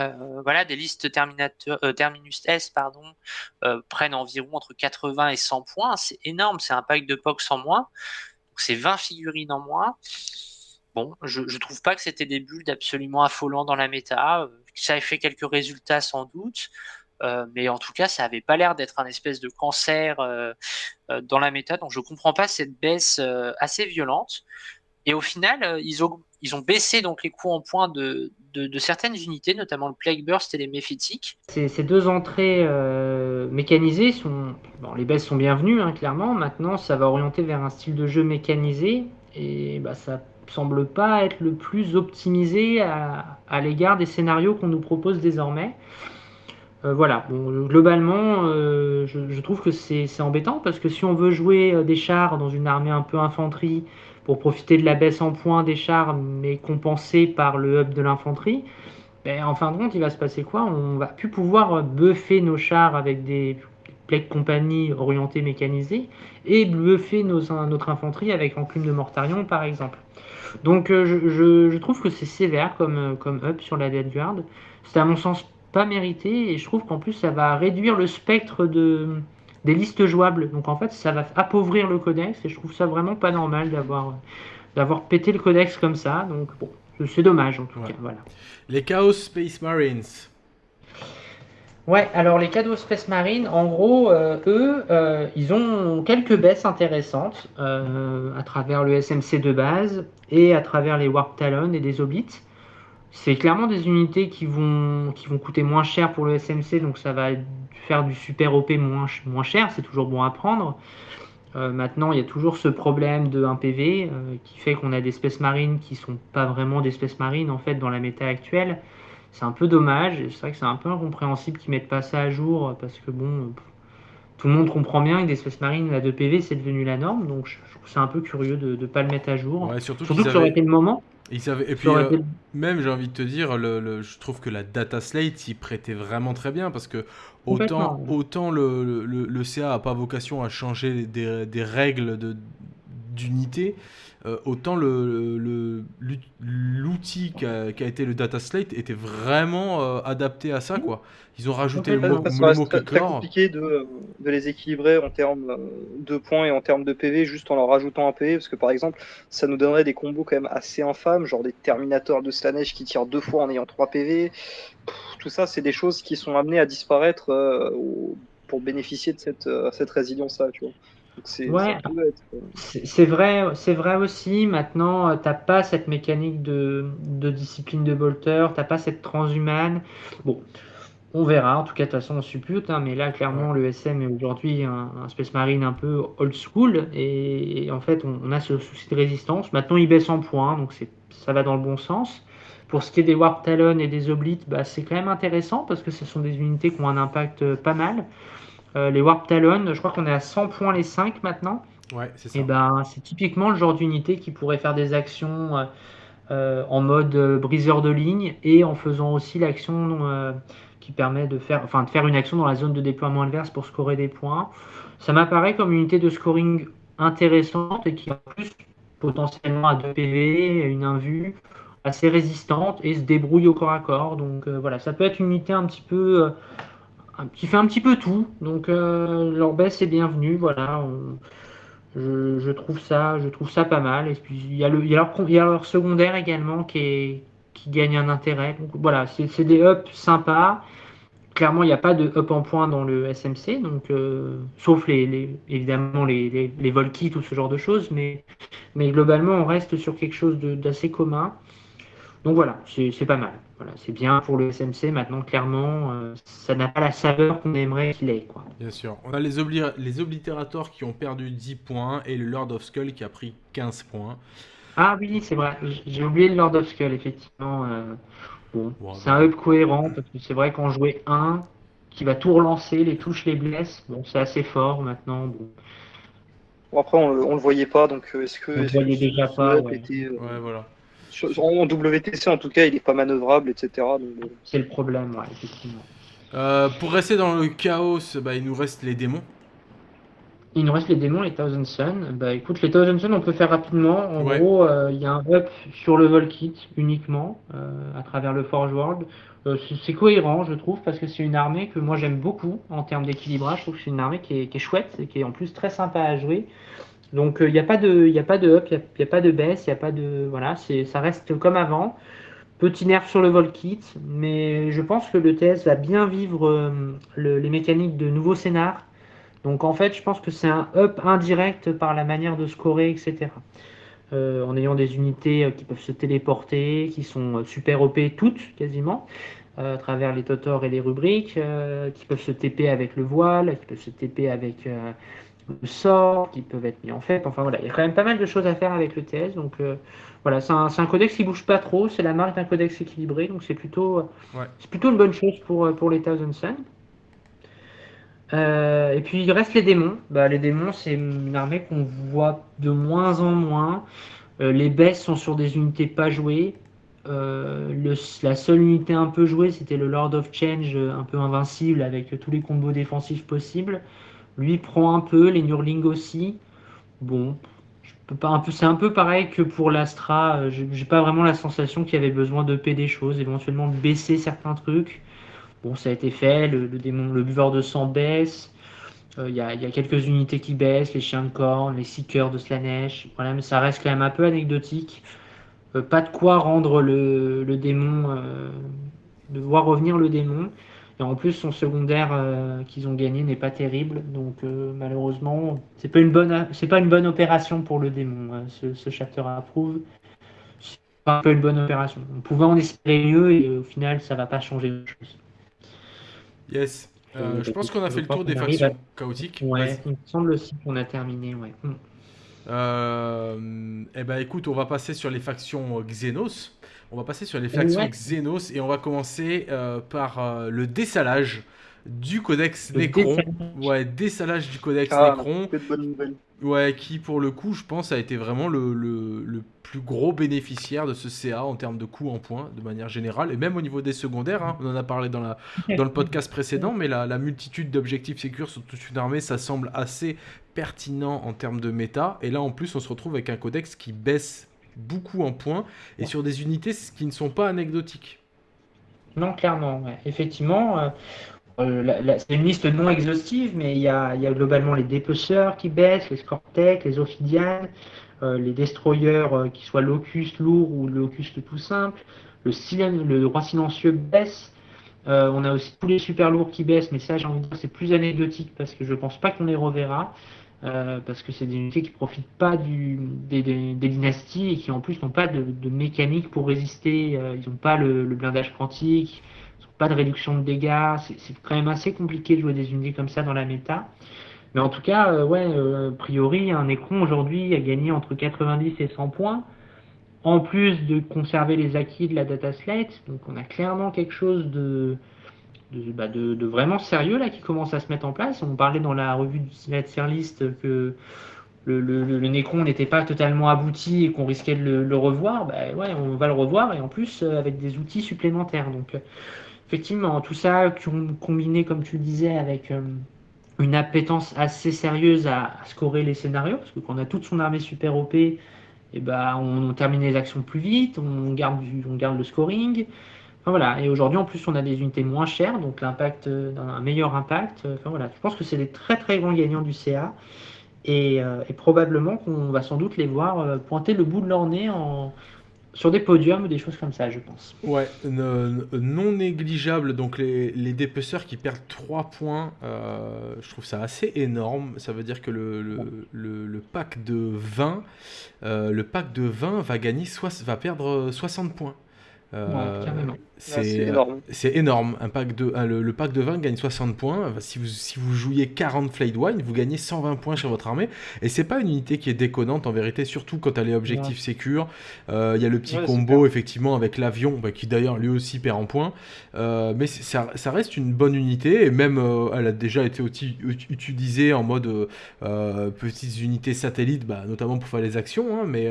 Euh, voilà, des listes euh, Terminus S pardon, euh, prennent environ entre 80 et 100 points. C'est énorme, c'est un pack de POX en moins. c'est 20 figurines en moins. Bon, je ne trouve pas que c'était des builds absolument affolants dans la méta. Ça a fait quelques résultats sans doute. mais en tout cas, ça n'avait pas l'air d'être un espèce de cancer dans la méta. Donc je ne comprends pas cette baisse assez violente. Et au final, ils ont, ils ont baissé donc les coûts en points de, de, certaines unités, notamment le Plague Burst et les Méphétiques. Ces, deux entrées euh, mécanisées sont. Bon, les baisses sont bienvenues, hein, clairement. Maintenant, ça va orienter vers un style de jeu mécanisé. Et bah, ça semble pas être le plus optimisé à, l'égard des scénarios qu'on nous propose désormais. Euh, voilà, globalement, euh, je, je, trouve que c'est embêtant parce que si on veut jouer des chars dans une armée un peu infanterie, pour profiter de la baisse en points des chars, mais compensée par le hub de l'infanterie, ben, en fin de compte, il va se passer quoi? On va plus pouvoir buffer nos chars avec des plaques compagnie orientées mécanisées et buffer notre infanterie avec enclume de Mortarion, par exemple. Donc euh, je, trouve que c'est sévère comme, comme up sur la Dead Guard. C'est à mon sens pas mérité et je trouve qu'en plus ça va réduire le spectre de, des listes jouables. Donc en fait, ça va appauvrir le codex et je trouve ça vraiment pas normal d'avoir d'avoir pété le codex comme ça. Donc bon, c'est dommage en tout cas. Voilà. Les Chaos Space Marines. Ouais, alors les Chaos Space Marines, en gros, euh, eux, euh, ils ont quelques baisses intéressantes euh, à travers le SMC de base et à travers les Warp Talon et des Oblites. C'est clairement des unités qui vont, qui vont coûter moins cher pour le SMC, donc ça va faire du super OP moins, moins cher, c'est toujours bon à prendre. Euh, maintenant, il y a toujours ce problème de 1 PV euh, qui fait qu'on a des espèces marines qui sont pas vraiment des espèces marines en fait dans la méta actuelle. C'est un peu dommage, c'est vrai que c'est un peu incompréhensible qu'ils mettent pas ça à jour parce que bon, tout le monde comprend bien que des espèces marines à 2 PV c'est devenu la norme, donc je, trouve c'est un peu curieux de ne pas le mettre à jour. surtout, surtout que ça aurait été le moment. Et puis, euh, même, j'ai envie de te dire, le, je trouve que la data slate y prêtait vraiment très bien parce que autant, autant le, le, CA n'a pas vocation à changer des, des règles de d'unités, euh, autant le, le- l'ut- l'outil qui a, été le data slate était vraiment euh, adapté à ça, quoi. Ils ont rajouté le mot, ça le mot très, compliqué de, de les équilibrer en termes euh, de points et en termes de PV juste en leur rajoutant un PV parce que par exemple ça nous donnerait des combos quand même assez infâmes genre des Terminators de Slanesh qui tirent deux fois en ayant 3 PV Pff, tout ça c'est des choses qui sont amenées à disparaître euh, pour bénéficier de cette, euh, cette résilience là tu vois. Donc c'est Ouais. ça peut être, euh, C'est vrai, c'est vrai aussi. Maintenant, euh, t'as pas cette mécanique de, de discipline de bolter, t'as pas cette transhumane. Bon, on verra. En tout cas, de toute façon, on suppute. hein, mais là, clairement, le SM est aujourd'hui un, un Space Marine un peu old school. Et, et en fait, on, on a ce souci de résistance. Maintenant, il baisse en points, donc ça va dans le bon sens. Pour ce qui est des Warp Talon et des Oblites, bah, c'est quand même intéressant parce que ce sont des unités qui ont un impact euh, pas mal. Euh, les Warp Talon, je crois qu'on est à 100 points les 5 maintenant. Ouais, c'est ça. Et ben, c'est typiquement le genre d'unité qui pourrait faire des actions euh, euh, en mode briseur de ligne et en faisant aussi l'action qui permet de faire, enfin, de faire une action dans la zone de déploiement adverse pour scorer des points. Ça m'apparaît comme une unité de scoring intéressante et qui en plus potentiellement a 2 PV, une invue assez résistante et se débrouille au corps à corps. Donc euh, voilà, ça peut être une unité un petit peu un- qui fait un petit peu tout. Donc leur baisse est bienvenue. Voilà, je, je trouve ça, je trouve ça pas mal. Et puis il y a le, il y a leur, il y a leur secondaire également qui est, qui gagne un intérêt. Donc voilà, c'est des ups sympas. Clairement, il n'y a pas de up en point dans le SMC, donc euh, sauf les, évidemment les, les, les vol kits ou ce genre de choses, mais, mais globalement, on reste sur quelque chose d'assez commun. Donc voilà, c'est pas mal. Voilà, c'est bien pour le SMC. Maintenant, clairement, euh, ça n'a pas la saveur qu'on aimerait qu'il ait, quoi. Bien sûr. On a les, obli- les oblitérateurs qui ont perdu 10 points et le Lord of Skull qui a pris 15 points. Ah oui, c'est vrai. J'ai oublié le Lord of Skull, effectivement. euh, bon, c'est un up cohérent parce que c'est vrai qu'en jouer un qui va tout relancer, les touches les blessent. Bon, c'est assez fort maintenant. Bon. après on, le- on le voyait pas donc euh, est-ce que, On le est-ce que voyait déjà pas, ouais. était, euh, Ouais, voilà. En WTC en tout cas il est pas manœuvrable etc donc, euh, C'est le problème, ouais, effectivement. Euh, pour rester dans le chaos, bah, il nous reste les démons. Il nous reste les démons, les Thousand Sun. Bah écoute, les Thousand Sun, on peut faire rapidement. En Ouais. gros, euh, il y a un up sur le Volkit uniquement euh, à travers le Forge World. Euh, c'est- c'est cohérent, je trouve, parce que c'est une armée que moi j'aime beaucoup en termes d'équilibrage. Je trouve que c'est une armée qui est, qui est chouette et qui est en plus très sympa à jouer. Donc il n'y a pas de, a pas de up, il n'y a, pas de baisse, il n'y a pas de, voilà, ça reste comme avant. Petit nerf sur le Volkit, mais je pense que le TS va bien vivre euh, le- les mécaniques de nouveaux scénars. Donc en fait, je pense que c'est un up indirect par la manière de scorer, etc. Euh, en ayant des unités euh, qui peuvent se téléporter, qui sont euh, super OP toutes quasiment, euh, à travers les totors et les rubriques, euh, qui peuvent se TP avec le voile, qui peuvent se TP avec euh, le sort, qui peuvent être mis en fait. Enfin voilà, il y a quand même pas mal de choses à faire avec le TS. Donc euh, voilà, c'est un, codex qui bouge pas trop, c'est la marque d'un codex équilibré, donc c'est plutôt, euh, Ouais. c'est plutôt une bonne chose pour, euh, pour les Thousand Sun. Euh, et puis il reste les démons. Bah, les démons, c'est une armée qu'on voit de moins en moins. Euh, les baisses sont sur des unités pas jouées. Euh, le- la seule unité un peu jouée, c'était le Lord of Change, un peu invincible avec tous les combos défensifs possibles. Lui prend un peu, les Nurling aussi. Bon, c'est un peu pareil que pour l'Astra. euh, J'ai pas vraiment la sensation qu'il y avait besoin de payer des choses, éventuellement baisser certains trucs. Bon, ça a été fait, le, démon, le buveur de sang baisse. Euh, Il y, a, quelques unités qui baissent, les chiens de corne, les seekers de Slanesh. Voilà, mais ça reste quand même un peu anecdotique. Euh, pas de quoi rendre le, démon, de voir revenir le démon. Et en plus, son secondaire euh, qu'ils ont gagné n'est pas terrible. Donc euh, malheureusement, c'est pas une bonne, c'est pas une bonne opération pour le démon. hein, ce, ce chapter approuve. C'est pas un peu une bonne opération. On pouvait en espérer mieux et euh, au final, ça va pas changer grand-chose. Yes. Euh, Euh, je pense qu'on a fait le tour des factions chaotiques. Ouais, il me semble aussi qu'on a terminé. Ouais. Euh, eh ben écoute, on va passer sur les factions euh, Xenos. On va passer sur les factions Ouais. Xenos et on va commencer euh, par euh, le dessalage du codex Le Necron. dessalage. Ouais, dessalage du codex Ah, Necron. nouvelles. Ouais, qui pour le coup, je pense, a été vraiment le, le, plus gros bénéficiaire de ce CA en termes de coûts en points, de manière générale, et même au niveau des secondaires. Hein. on en a parlé dans, la, dans le podcast précédent, mais la, la multitude d'objectifs sécures sur toute une armée, ça semble assez pertinent en termes de méta. Et là, en plus, on se retrouve avec un codex qui baisse beaucoup en points et sur des unités qui ne sont pas anecdotiques. Non, clairement, effectivement. Euh, euh, c'est une liste non exhaustive, mais il y a, globalement les dépeceurs qui baissent, les Scortec, les Ophidian, euh, les Destroyers qui soient Locust lourd ou Locust tout simple, le, le roi silencieux baisse. on a aussi tous les super lourds qui baissent, mais ça, j'ai envie de dire, c'est plus anecdotique parce que je pense pas qu'on les reverra. Euh, parce que c'est des unités qui profitent pas des, dynasties et qui en plus n'ont pas de, mécanique pour résister. Euh, ils n'ont pas le, blindage quantique, ils n'ont pas de réduction de dégâts. C'est quand même assez compliqué de jouer des unités comme ça dans la méta. Mais en tout cas, euh, ouais, a priori, un écran aujourd'hui a gagné entre 90 et 100 points, en plus de conserver les acquis de la data slate. Donc on a clairement quelque chose de, bah, de, vraiment sérieux là qui commence à se mettre en place. On parlait dans la revue du List que le, le, Necron n'était pas totalement abouti et qu'on risquait de le, revoir. Bah, ouais, on va le revoir et en plus euh, avec des outils supplémentaires. Donc euh, effectivement, tout ça combiné, comme tu le disais, avec euh, une appétence assez sérieuse à, scorer les scénarios, parce que quand on a toute son armée super OP, et eh bah, on, termine les actions plus vite, on on garde le scoring voilà. Et aujourd'hui, en plus, on a des unités moins chères, donc l'impact, euh, un meilleur impact. Enfin, voilà. Je pense que c'est des très très grands gagnants du CA. Euh, et, probablement qu'on va sans doute les voir euh, pointer le bout de leur nez en, sur des podiums ou des choses comme ça, je pense. Ouais, non négligeable. Donc les, les dépeceurs qui perdent 3 points, je trouve ça assez énorme. Ça veut dire que le, le, le, pack de 20, le pack de 20 va, gagner, va perdre 60 points. Euh, c'est énorme. Un pack de, le, pack de 20 gagne 60 points. Si vous, si vous jouiez 40 Flayed Wine, vous gagnez 120 points sur votre armée. Et c'est pas une unité qui est déconnante en vérité, surtout quand elle est objectif sécure. Euh, il y a le petit combo effectivement avec l'avion, bah, qui d'ailleurs lui aussi perd en points. Euh, mais ça, ça, reste une bonne unité et même elle a déjà été utilisée en mode petites unités satellites, bah, notamment pour faire les actions, hein, mais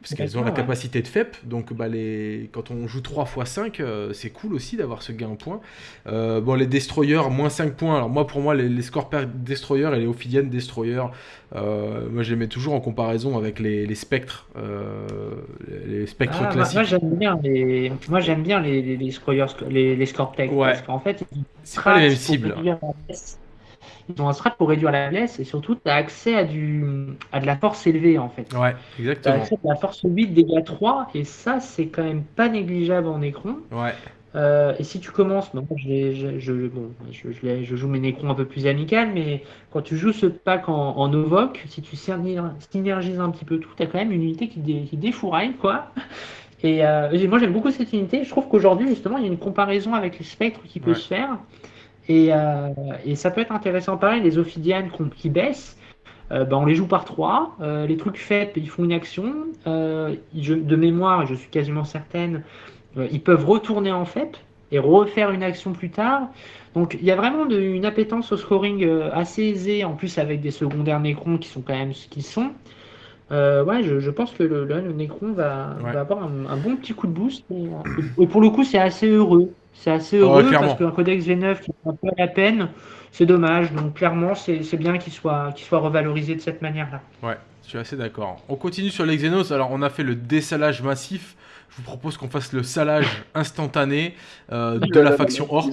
parce qu'elles ont la capacité de FEP. Donc bah, les, quand on joue 3 x 5, c'est cool aussi d'avoir ce gain en points. Euh, bon, les Destroyers, moins 5 points. Alors, moi, pour moi, les, les Scorpion Destroyers et les Ophidian Destroyers, euh, moi, je les mets toujours en comparaison avec les, les Spectres, euh, les Spectres ah, classiques. Moi, j'aime bien les, moi, j'aime bien les, les, les, les, les Parce qu'en fait, c'est pas les mêmes cibles. Ils ont un strat pour réduire la blesse et surtout, tu as accès à, du, à de la force élevée en fait. Ouais, exactement. Tu as accès à de la force 8, dégâts 3 et ça, c'est quand même pas négligeable en écran. Ouais. Euh, et si tu commences, bon, je, je, je, bon, je, joue mes Necrons un peu plus amical, mais quand tu joues ce pack en, en si tu synergises un petit peu tout, tu as quand même une unité qui, dé, qui défouraille, quoi. Et, euh, moi j'aime beaucoup cette unité. Je trouve qu'aujourd'hui, justement, il y a une comparaison avec les spectres qui peut se faire. Et, euh, et, ça peut être intéressant. Pareil, les Ophidianes qui baissent, euh, ben, on les joue par trois. Euh, les trucs faits, ils font une action. Je, de mémoire, je suis quasiment certaine, ils peuvent retourner en FEP et refaire une action plus tard. Donc il y a vraiment une appétence au scoring assez aisée, en plus avec des secondaires Necrons qui sont quand même ce qu'ils sont. ouais, je, pense que le, le Necron va, va avoir un, bon petit coup de boost. et pour le coup, c'est assez heureux. C'est assez heureux parce qu'un codex V9 qui prend pas la peine, c'est dommage. Donc clairement, c'est bien qu'il soit, soit revalorisé de cette manière-là. Ouais, je suis assez d'accord. On continue sur les Xenos. Alors, on a fait le dessalage massif. Je vous propose qu'on fasse le salage instantané euh, de la faction orc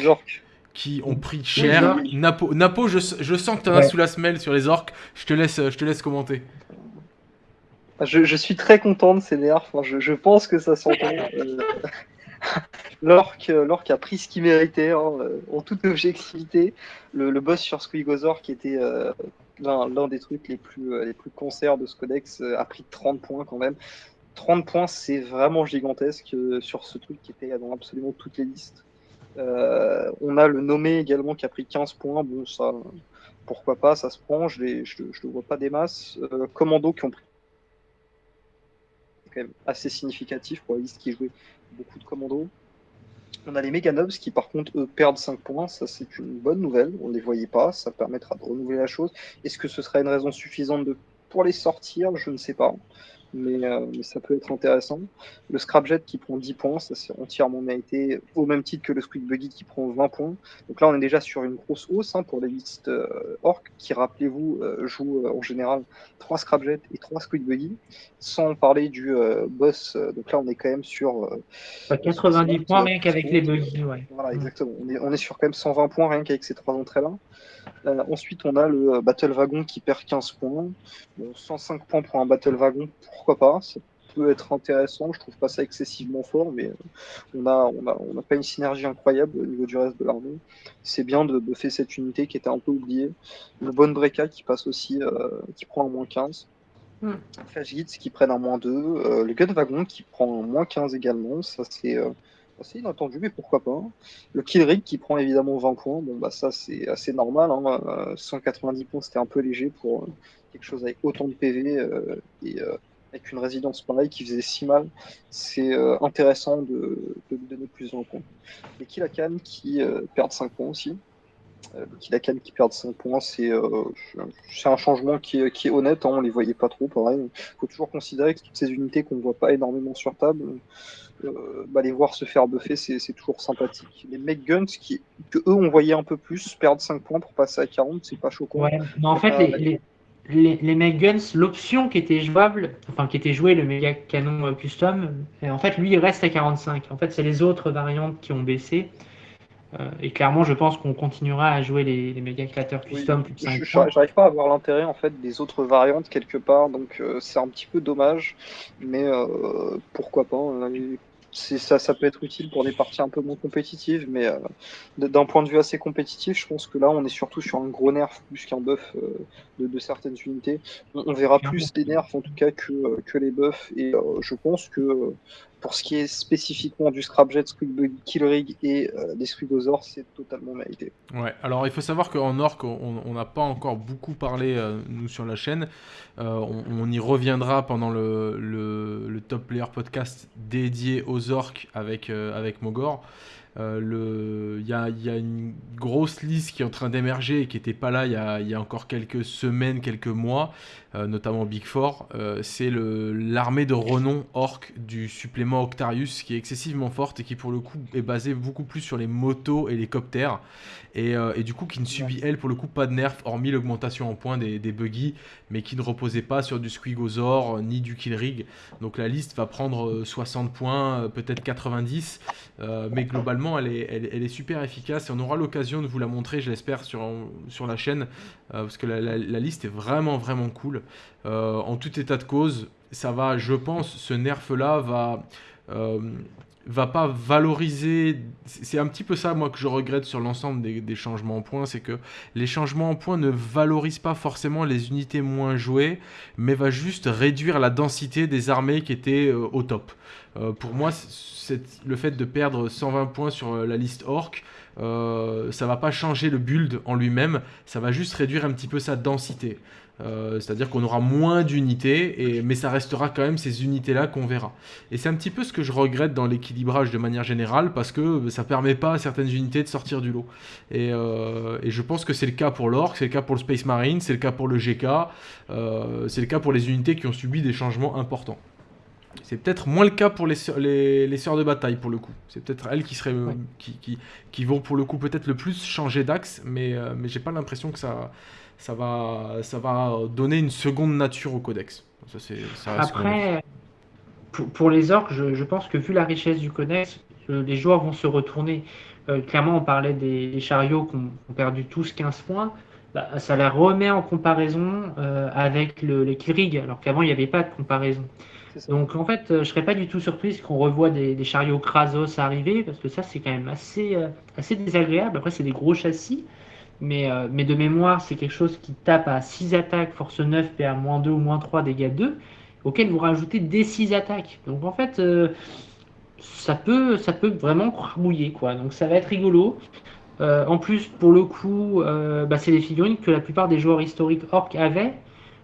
qui ont pris cher. Napo, Napo je, sens que tu en as sous la semelle sur les orcs. Je te laisse, je te laisse commenter. Je, suis très content de ces nerfs. je, pense que ça s'entend. Euh, L'orc a pris ce qu'il méritait, hein, euh, en toute objectivité. Le, boss sur Squigozor, qui était euh, l'un des trucs les plus, euh, les plus concerts de ce codex, a pris 30 points quand même. 30 points, c'est vraiment gigantesque sur ce truc qui était dans absolument toutes les listes. on a le nommé également qui a pris 15 points. Bon, ça, pourquoi pas, ça se prend. Je ne le vois pas des masses. Commando qui ont pris quand même assez significatif pour la liste qui jouait beaucoup de commandos. On a les Meganobs qui par contre eux perdent 5 points, ça c'est une bonne nouvelle, on ne les voyait pas, ça permettra de renouveler la chose. Est-ce que ce sera une raison suffisante pour les sortir, je ne sais pas mais, euh, mais, ça peut être intéressant. Le Scrapjet qui prend 10 points, ça c'est entièrement mérité, au même titre que le Squeak Buggy qui prend 20 points. Donc là, on est déjà sur une grosse hausse hein, pour les listes euh, orc qui, rappelez-vous, euh, jouent en général 3 Scrapjet et 3 Squeak Buggy, sans parler du boss. donc là, on est quand même sur. 90 points rien qu'avec les Buggy, ouais. Voilà, exactement. On est, on est sur quand même 120 points rien qu'avec ces trois entrées-là. Ensuite, on a le Battle Wagon qui perd 15 points. Bon, 105 points pour un Battle Wagon, pourquoi pas? Ça peut être intéressant. Je trouve pas ça excessivement fort, mais on a, on a, on a pas une synergie incroyable au niveau du reste de l'armée. C'est bien de buffer cette unité qui était un peu oubliée. Le Bonne Breca qui passe aussi, euh, qui prend un moins 15. Mm. Flash qui prennent un moins 2. Euh, le Gun Wagon qui prend un moins 15 également. Ça, c'est. Euh, assez inattendu, mais pourquoi pas. Le Killrig qui prend évidemment 20 points, bon bah ça c'est assez normal, 190 points c'était un peu léger pour quelque chose avec autant de PV et avec une résidence pareille qui faisait si mal, c'est euh, intéressant de, lui donner plus de points. Les Kilakan qui euh, perdent 5 points aussi. Euh, les Kilakan qui perdent 5 points, c'est un changement qui est, qui est honnête, hein, on les voyait pas trop, pareil. Il faut toujours considérer que toutes ces unités qu'on ne voit pas énormément sur table, bah, les voir se faire buffer, c'est toujours sympathique. Les Meg Guns, qui, que eux on voyait un peu plus, perdent 5 points pour passer à 40, c'est pas choquant. Ouais, mais en fait, les, les, les Guns, l'option qui était jouable, enfin qui était jouée, le méga canon euh, custom, en fait lui il reste à 45. En fait c'est les autres variantes qui ont baissé. Euh, et clairement je pense qu'on continuera à jouer les, les méga créateurs custom plus de 5 J'arrive pas à voir l'intérêt en fait des autres variantes quelque part, donc euh, c'est un petit peu dommage, mais pourquoi pas. Ça, ça peut être utile pour des parties un peu moins compétitives, mais euh, d'un point de vue assez compétitif, je pense que là, on est surtout sur un gros nerf plus qu'un buff euh, de, certaines unités. On, verra plus des nerfs en tout cas que, euh, que les buffs, et je pense que pour ce qui est spécifiquement du Scrapjet, Squidbug, Killrig et euh, des Squigosaurs, c'est totalement mérité. Ouais, alors il faut savoir qu'en Orc, on n'a pas encore beaucoup parlé, euh, nous, sur la chaîne. Euh, on, y reviendra pendant le, le, Top Player Podcast dédié aux Orcs avec, avec Mogor. Il y, a, y, a, une grosse liste qui est en train d'émerger et qui n'était pas là il y, a, y, a, encore quelques semaines, quelques mois, euh, notamment Big Four, euh, c'est l'armée de renom orc du supplément Octarius qui est excessivement forte et qui pour le coup est basée beaucoup plus sur les motos et les coptères. Et, euh, et du coup qui ne subit elle pour le coup pas de nerfs hormis l'augmentation en points des, des buggy mais qui ne reposait pas sur du Squigosor ni du Killrig. Donc la liste va prendre 60 points peut-être 90 mais globalement elle est, super efficace et on aura l'occasion de vous la montrer je l'espère sur, la chaîne parce que la, la liste est vraiment vraiment cool. Euh, en tout état de cause, ça va, je pense, ce nerf-là va euh, va pas valoriser. C'est un petit peu ça, moi, que je regrette sur l'ensemble des, changements en points, c'est que les changements en points ne valorisent pas forcément les unités moins jouées, mais va juste réduire la densité des armées qui étaient euh, au top. pour moi, le fait de perdre 120 points sur la liste orc, ça va pas changer le build en lui-même, ça va juste réduire un petit peu sa densité. Euh, c'est-à-dire qu'on aura moins d'unités, mais ça restera quand même ces unités-là qu'on verra. Et c'est un petit peu ce que je regrette dans l'équilibrage de manière générale, parce que ça permet pas à certaines unités de sortir du lot. Et, euh, je pense que c'est le cas pour l'Orc, c'est le cas pour le Space Marine, c'est le cas pour le GK, euh, c'est le cas pour les unités qui ont subi des changements importants. C'est peut-être moins le cas pour les, les, les sœurs de bataille pour le coup. C'est peut-être elles qui, seraient, qui, qui, vont pour le coup peut-être le plus changer d'axe, mais, mais j'ai pas l'impression que ça, ça va, ça va donner une seconde nature au codex. Après, pour, les orques, je, pense que vu la richesse du codex, euh, les joueurs vont se retourner. Euh, clairement, on parlait des, chariots qui ont, perdu tous 15 points. Bah, ça la remet en comparaison euh, avec le, les Kirig, alors qu'avant, il n'y avait pas de comparaison. Donc en fait, je ne serais pas du tout surprise qu'on revoie des, chariots Krasos arriver, parce que ça, c'est quand même assez, assez désagréable. Après, c'est des gros châssis. Euh, mais, de mémoire, c'est quelque chose qui tape à 6 attaques, force 9, PA moins 2 ou moins 3, dégâts 2, auquel vous rajoutez des 6 attaques. Donc en fait, euh, ça, peut, ça peut vraiment crabouiller, quoi. Donc ça va être rigolo. Euh, en plus, pour le coup, bah, c'est des figurines que la plupart des joueurs historiques orc avaient.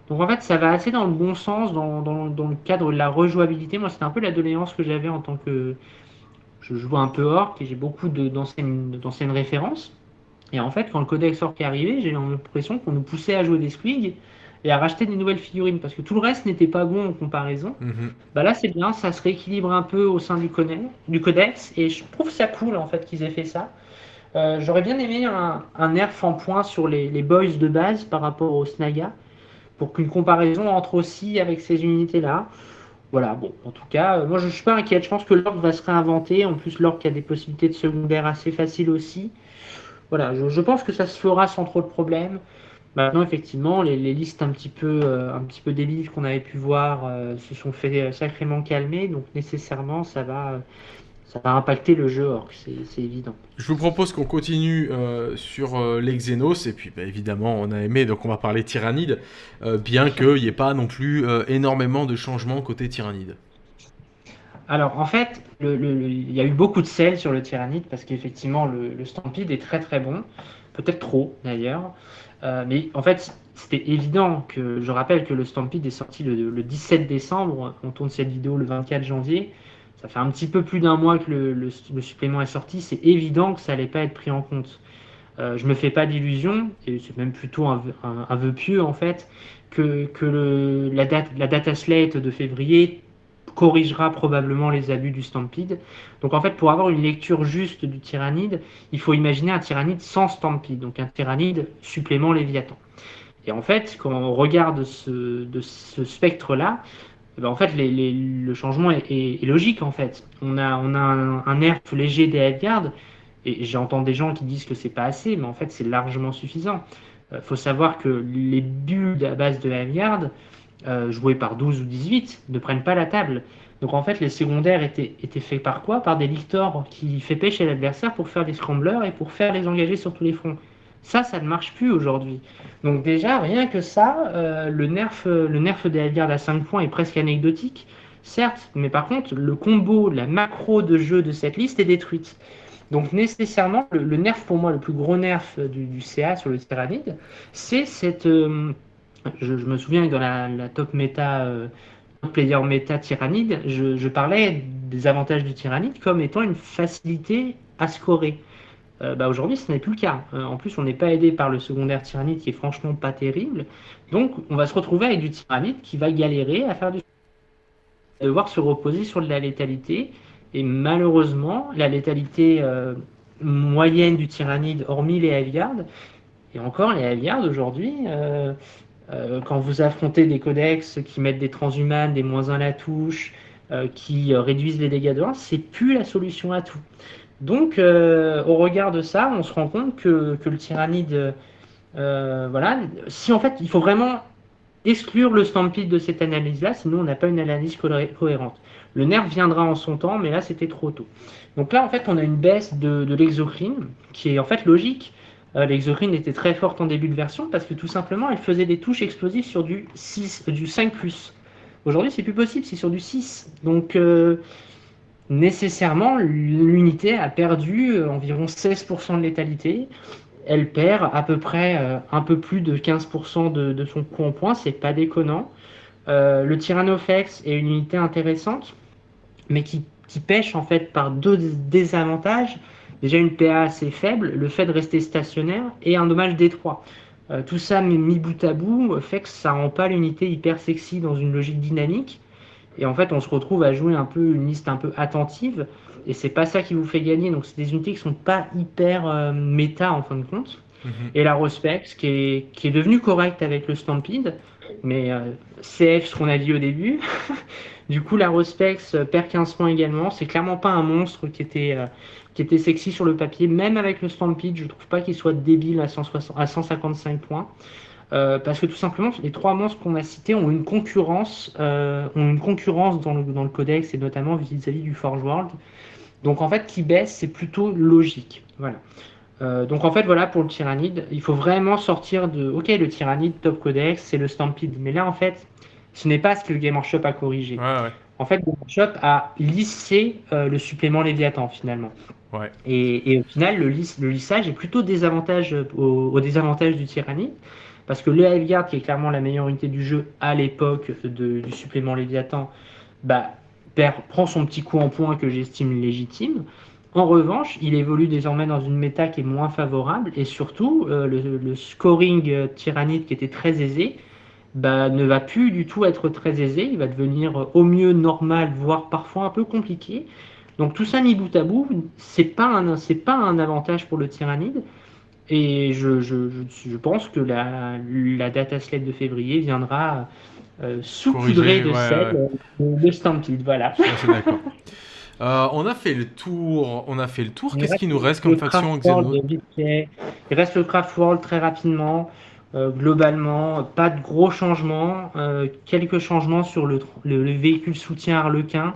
Donc en fait, ça va assez dans le bon sens, dans, le cadre de la rejouabilité. Moi, c'était un peu la doléance que j'avais en tant que... Je joue un peu orc et j'ai beaucoup d'anciennes références. Et en fait, quand le codex orc est arrivé, j'ai eu l'impression qu'on nous poussait à jouer des squigs et à racheter des nouvelles figurines, parce que tout le reste n'était pas bon en comparaison. Mhm. Bah là, c'est bien, ça se rééquilibre un peu au sein du, du codex, et je trouve ça cool en fait qu'ils aient fait ça. Euh, j'aurais bien aimé un, un, nerf en point sur les, les, boys de base par rapport au Snaga, pour qu'une comparaison entre aussi avec ces unités-là. Voilà, bon, en tout cas, euh, moi je ne suis pas inquiète. Je pense que l'orc va se réinventer. En plus, l'orc a des possibilités de secondaire assez faciles aussi. Voilà, je, je, pense que ça se fera sans trop de problèmes. Maintenant, effectivement, les, les listes un petit peu, euh, un petit peu débiles qu'on avait pu voir euh, se sont fait sacrément calmer. Donc, nécessairement, ça va, ça va impacter le jeu orc, c'est évident. Je vous propose qu'on continue euh, sur euh, les Xenos, et puis bah, évidemment on a aimé, donc on va parler Tyrannide, euh, bien qu'il n'y ait pas non plus euh, énormément de changements côté Tyrannide. Alors en fait, il y a eu beaucoup de sel sur le Tyrannide, parce qu'effectivement le, le, Stampede est très très bon, peut-être trop d'ailleurs, euh, mais en fait c'était évident que, je rappelle que le Stampede est sorti le, le 17 décembre, on tourne cette vidéo le 24 janvier, ça fait un petit peu plus d'un mois que le, supplément est sorti, c'est évident que ça n'allait pas être pris en compte. Euh, je me fais pas d'illusions, et c'est même plutôt un, un, un, vœu pieux en fait, que, la, date, la data slate de février corrigera probablement les abus du Stampede. Donc en fait, pour avoir une lecture juste du tyrannide, il faut imaginer un tyrannide sans Stampede, donc un tyrannide supplément Léviathan. Et en fait, quand on regarde ce, de ce spectre-là, eh ben, en fait, le changement est, logique. En fait, on a, un, nerf léger des Headguard, et j'entends des gens qui disent que c'est pas assez, mais en fait, c'est largement suffisant. Il euh, faut savoir que les bulles à base de Headguard, euh, jouées par 12 ou 18, ne prennent pas la table. Donc en fait, les secondaires étaient, faits par quoi? Par des lictors qui fait pêcher l'adversaire pour faire des scramblers et pour faire les engager sur tous les fronts. Ça, ça ne marche plus aujourd'hui. Donc déjà, rien que ça, euh, le, nerf, le nerf des Headguard à 5 points est presque anecdotique, certes, mais par contre, le combo, la macro de jeu de cette liste est détruite. Donc nécessairement, le, nerf pour moi, le plus gros nerf du, du CA sur le Tyrannide, c'est cette... Euh, je, me souviens que dans la, top méta... Euh, player méta tyrannide, je, parlais des avantages du tyrannide comme étant une facilité à scorer. Euh, bah Aujourd'hui, ce n'est plus le cas. Euh, en plus, on n'est pas aidé par le secondaire tyrannide qui est franchement pas terrible. Donc, on va se retrouver avec du tyrannide qui va galérer à faire du. devoir se reposer sur de la létalité. Et malheureusement, la létalité euh, moyenne du tyrannide, hormis les Heavy et encore les Heavy aujourd'hui, quand vous affrontez des codex qui mettent des transhumanes, des moins 1 à la touche, qui réduisent les dégâts de 1, c'est plus la solution à tout. Donc, euh, au regard de ça, on se rend compte que, que le tyrannide, euh, voilà, si en fait, il faut vraiment exclure le stampede de cette analyse-là, sinon on n'a pas une analyse cohérente. Le nerf viendra en son temps, mais là, c'était trop tôt. Donc là, en fait, on a une baisse de, de l'exocrine, qui est en fait logique. Euh, l'exocrine était très forte en début de version, parce que tout simplement, elle faisait des touches explosives sur du, 6, du 5+. Aujourd'hui, c'est plus possible, c'est sur du 6. Donc, euh, nécessairement, l'unité a perdu environ 16% de létalité. Elle perd à peu près euh, un peu plus de 15% de, son coût en points, c'est pas déconnant. Euh, le Tyrannofex est une unité intéressante, mais qui, qui, pêche en fait par deux désavantages. Déjà une PA assez faible, le fait de rester stationnaire et un dommage détroit. Euh, tout ça mis bout à bout fait que ça rend pas l'unité hyper sexy dans une logique dynamique. Et en fait, on se retrouve à jouer un peu une liste un peu attentive. Et c'est pas ça qui vous fait gagner. Donc, c'est des unités qui sont pas hyper euh, méta en fin de compte. Mm -hmm. Et la Rospex, qui est, qui est devenue correcte avec le Stampede, mais euh, CF, ce qu'on a dit au début. du coup, la Rospex euh, perd 15 points également. C'est clairement pas un monstre qui était, euh, qui était sexy sur le papier. Même avec le Stampede, je trouve pas qu'il soit débile à, 160, à 155 points. Euh, parce que tout simplement, les trois monstres qu'on a cités ont une concurrence, euh, ont une concurrence dans le, dans le codex et notamment vis-à-vis -vis du Forge World. Donc en fait, qui baisse, c'est plutôt logique. Voilà. Euh, donc en fait, voilà pour le Tyrannide, il faut vraiment sortir de. Ok, le Tyrannide top codex, c'est le Stampede, mais là en fait, ce n'est pas ce que le Game Workshop a corrigé. Ouais, ouais. En fait, le Game Workshop a lissé le supplément Léviathan finalement. Et, au final, le, liss, le, lissage est plutôt désavantage au, au désavantage du Tyrannide. Parce que le Heavy qui est clairement la meilleure unité du jeu à l'époque du supplément Léviathan, bah, prend son petit coup en point que j'estime légitime. En revanche, il évolue désormais dans une méta qui est moins favorable et surtout, euh, le, scoring euh, tyrannide qui était très aisé bah, ne va plus du tout être très aisé. Il va devenir au mieux normal, voire parfois un peu compliqué. Donc tout ça mis bout à bout, c'est pas un c'est pas un avantage pour le tyrannide. Et je, je, je, pense que la, la data slate de février viendra euh, saupoudrer de ouais. de Stampede. Voilà. d'accord. Euh, on a fait le tour. On a fait le tour. Qu'est-ce qui nous reste comme faction Il reste le Craft World très rapidement. Euh, globalement, pas de gros changements. Euh, quelques changements sur le, le, le véhicule soutien Harlequin.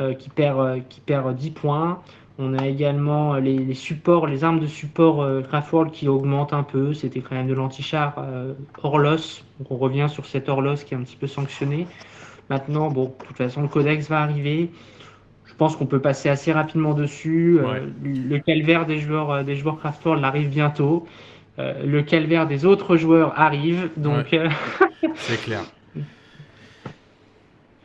Euh, qui, perd, euh, qui perd 10 points. On a également les, les supports, les armes de support euh, Craftworld qui augmentent un peu. C'était quand même de l'antichar euh, Orlos. Donc on revient sur cet Orlos qui est un petit peu sanctionné. Maintenant, bon, de toute façon, le codex va arriver. Je pense qu'on peut passer assez rapidement dessus. Ouais. Euh, le calvaire des joueurs, des joueurs Craftworld arrive bientôt. Euh, le calvaire des autres joueurs arrive. Donc, Ouais. C'est clair.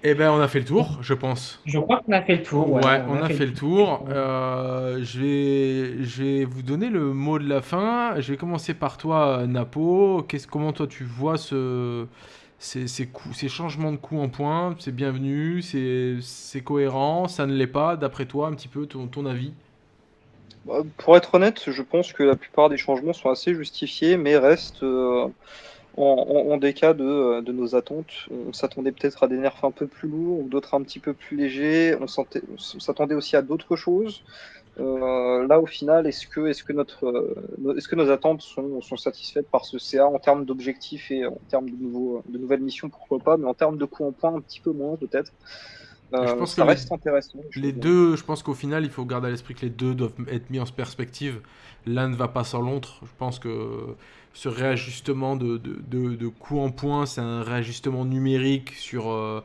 Eh ben, on a fait le tour, je pense. je crois qu'on a fait le tour. Ouais, on, a, fait, le tour. Euh, je, vais, je vais vous donner le mot de la fin. Je vais commencer par toi, Napo. Qu'est-ce, comment toi tu vois ce, ces, ces, coups, ces changements de coups en point C'est bienvenu, c'est, c'est cohérent, ça ne l'est pas, d'après toi, un petit peu ton, ton avis? Bah, Pour être honnête, je pense que la plupart des changements sont assez justifiés, mais restent euh, en, en, en des cas de, de nos attentes. On s'attendait peut-être à des nerfs un peu plus lourds, ou d'autres un petit peu plus légers. On s'attendait aussi à d'autres choses. Euh, là, au final, est-ce que, est-ce que, notre, euh, nos- est-ce que nos attentes sont, sont satisfaites par ce CA en termes d'objectifs et en termes de, nouvelles missions, pourquoi pas, mais en termes de coups en point, un petit peu moins peut-être. Euh, Je pense ça que les- reste intéressant. Les deux, je pense qu'au final, il faut garder à l'esprit que les deux doivent être mis en perspective. L'un ne va pas sans l'autre. Je pense que ce réajustement de, de, de, de coup en point, c'est un réajustement numérique sur, euh,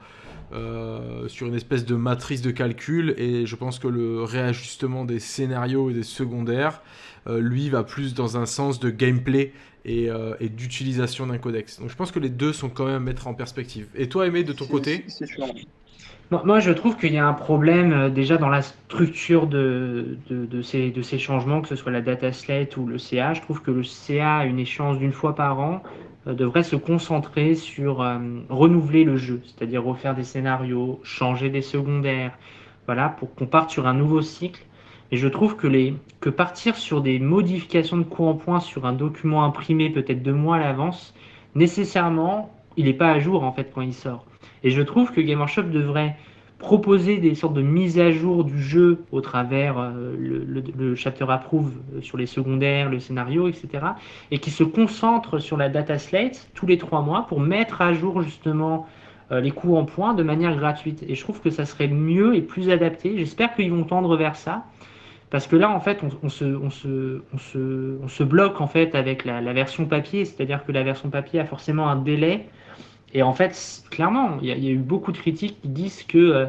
euh, sur une espèce de matrice de calcul. Et je pense que le réajustement des scénarios et des secondaires, euh, lui, va plus dans un sens de gameplay et, et d'utilisation d'un codex. Donc je pense que les deux sont quand même à mettre en perspective. Et toi, Aimé, de ton côté? c'est. Moi, je trouve qu'il y a un problème euh, déjà dans la structure de, de, de ces, de ces changements, que ce soit la data slate ou le CA. Je trouve que le CA, à une échéance d'une fois par an, euh, devrait se concentrer sur euh, renouveler le jeu, c'est-à-dire refaire des scénarios, changer des secondaires, voilà, pour qu'on parte sur un nouveau cycle. Et je trouve que, les, que partir sur des modifications de coup en point sur un document imprimé peut-être deux mois à l'avance, nécessairement, il n'est pas à jour en fait quand il sort. Et je trouve que Game Workshop devrait proposer des sortes de mises à jour du jeu au travers euh, le, le, le chapter approve euh, sur les secondaires, le scénario, etc. Et qui se concentre sur la data slate tous les trois mois pour mettre à jour justement euh, les coûts en point de manière gratuite. Et je trouve que ça serait mieux et plus adapté. J'espère qu'ils vont tendre vers ça. Parce que là, en fait, on, on, se, on, se, on, se, bloque en fait avec la version papier, c'est-à-dire que la version papier a forcément un délai et en fait, clairement, il y, a eu beaucoup de critiques qui disent que, euh,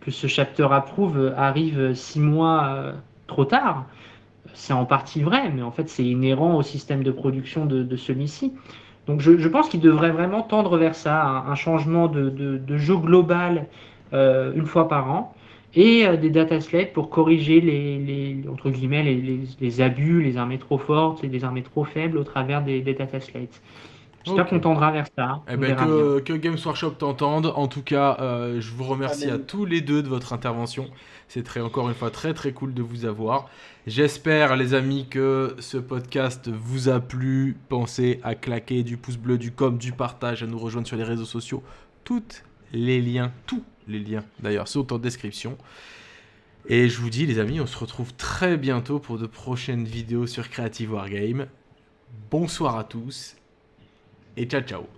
que ce chapter approve arrive six mois euh, trop tard. C'est en partie vrai, mais en fait, c'est inhérent au système de production de, celui-ci. Donc, je, pense qu'il devrait vraiment tendre vers ça, un, changement de, de, jeu global euh, une fois par an et euh, des data slates pour corriger les, entre guillemets les, abus, les armées trop fortes et les armées trop faibles au travers des, des data slates. J'espère okay. qu'on tendra vers ça. Eh ben que, que, Games Workshop t'entende. En tout cas, euh, je vous remercie à tous les deux de votre intervention. C'est très, encore une fois très très cool de vous avoir. J'espère, les amis, que ce podcast vous a plu. Pensez à claquer du pouce bleu, du com, du partage, à nous rejoindre sur les réseaux sociaux. Toutes les liens, tous les liens d'ailleurs, sont en description. Et je vous dis, les amis, on se retrouve très bientôt pour de prochaines vidéos sur Creative Wargame. Bonsoir à tous Eh, y chao chao.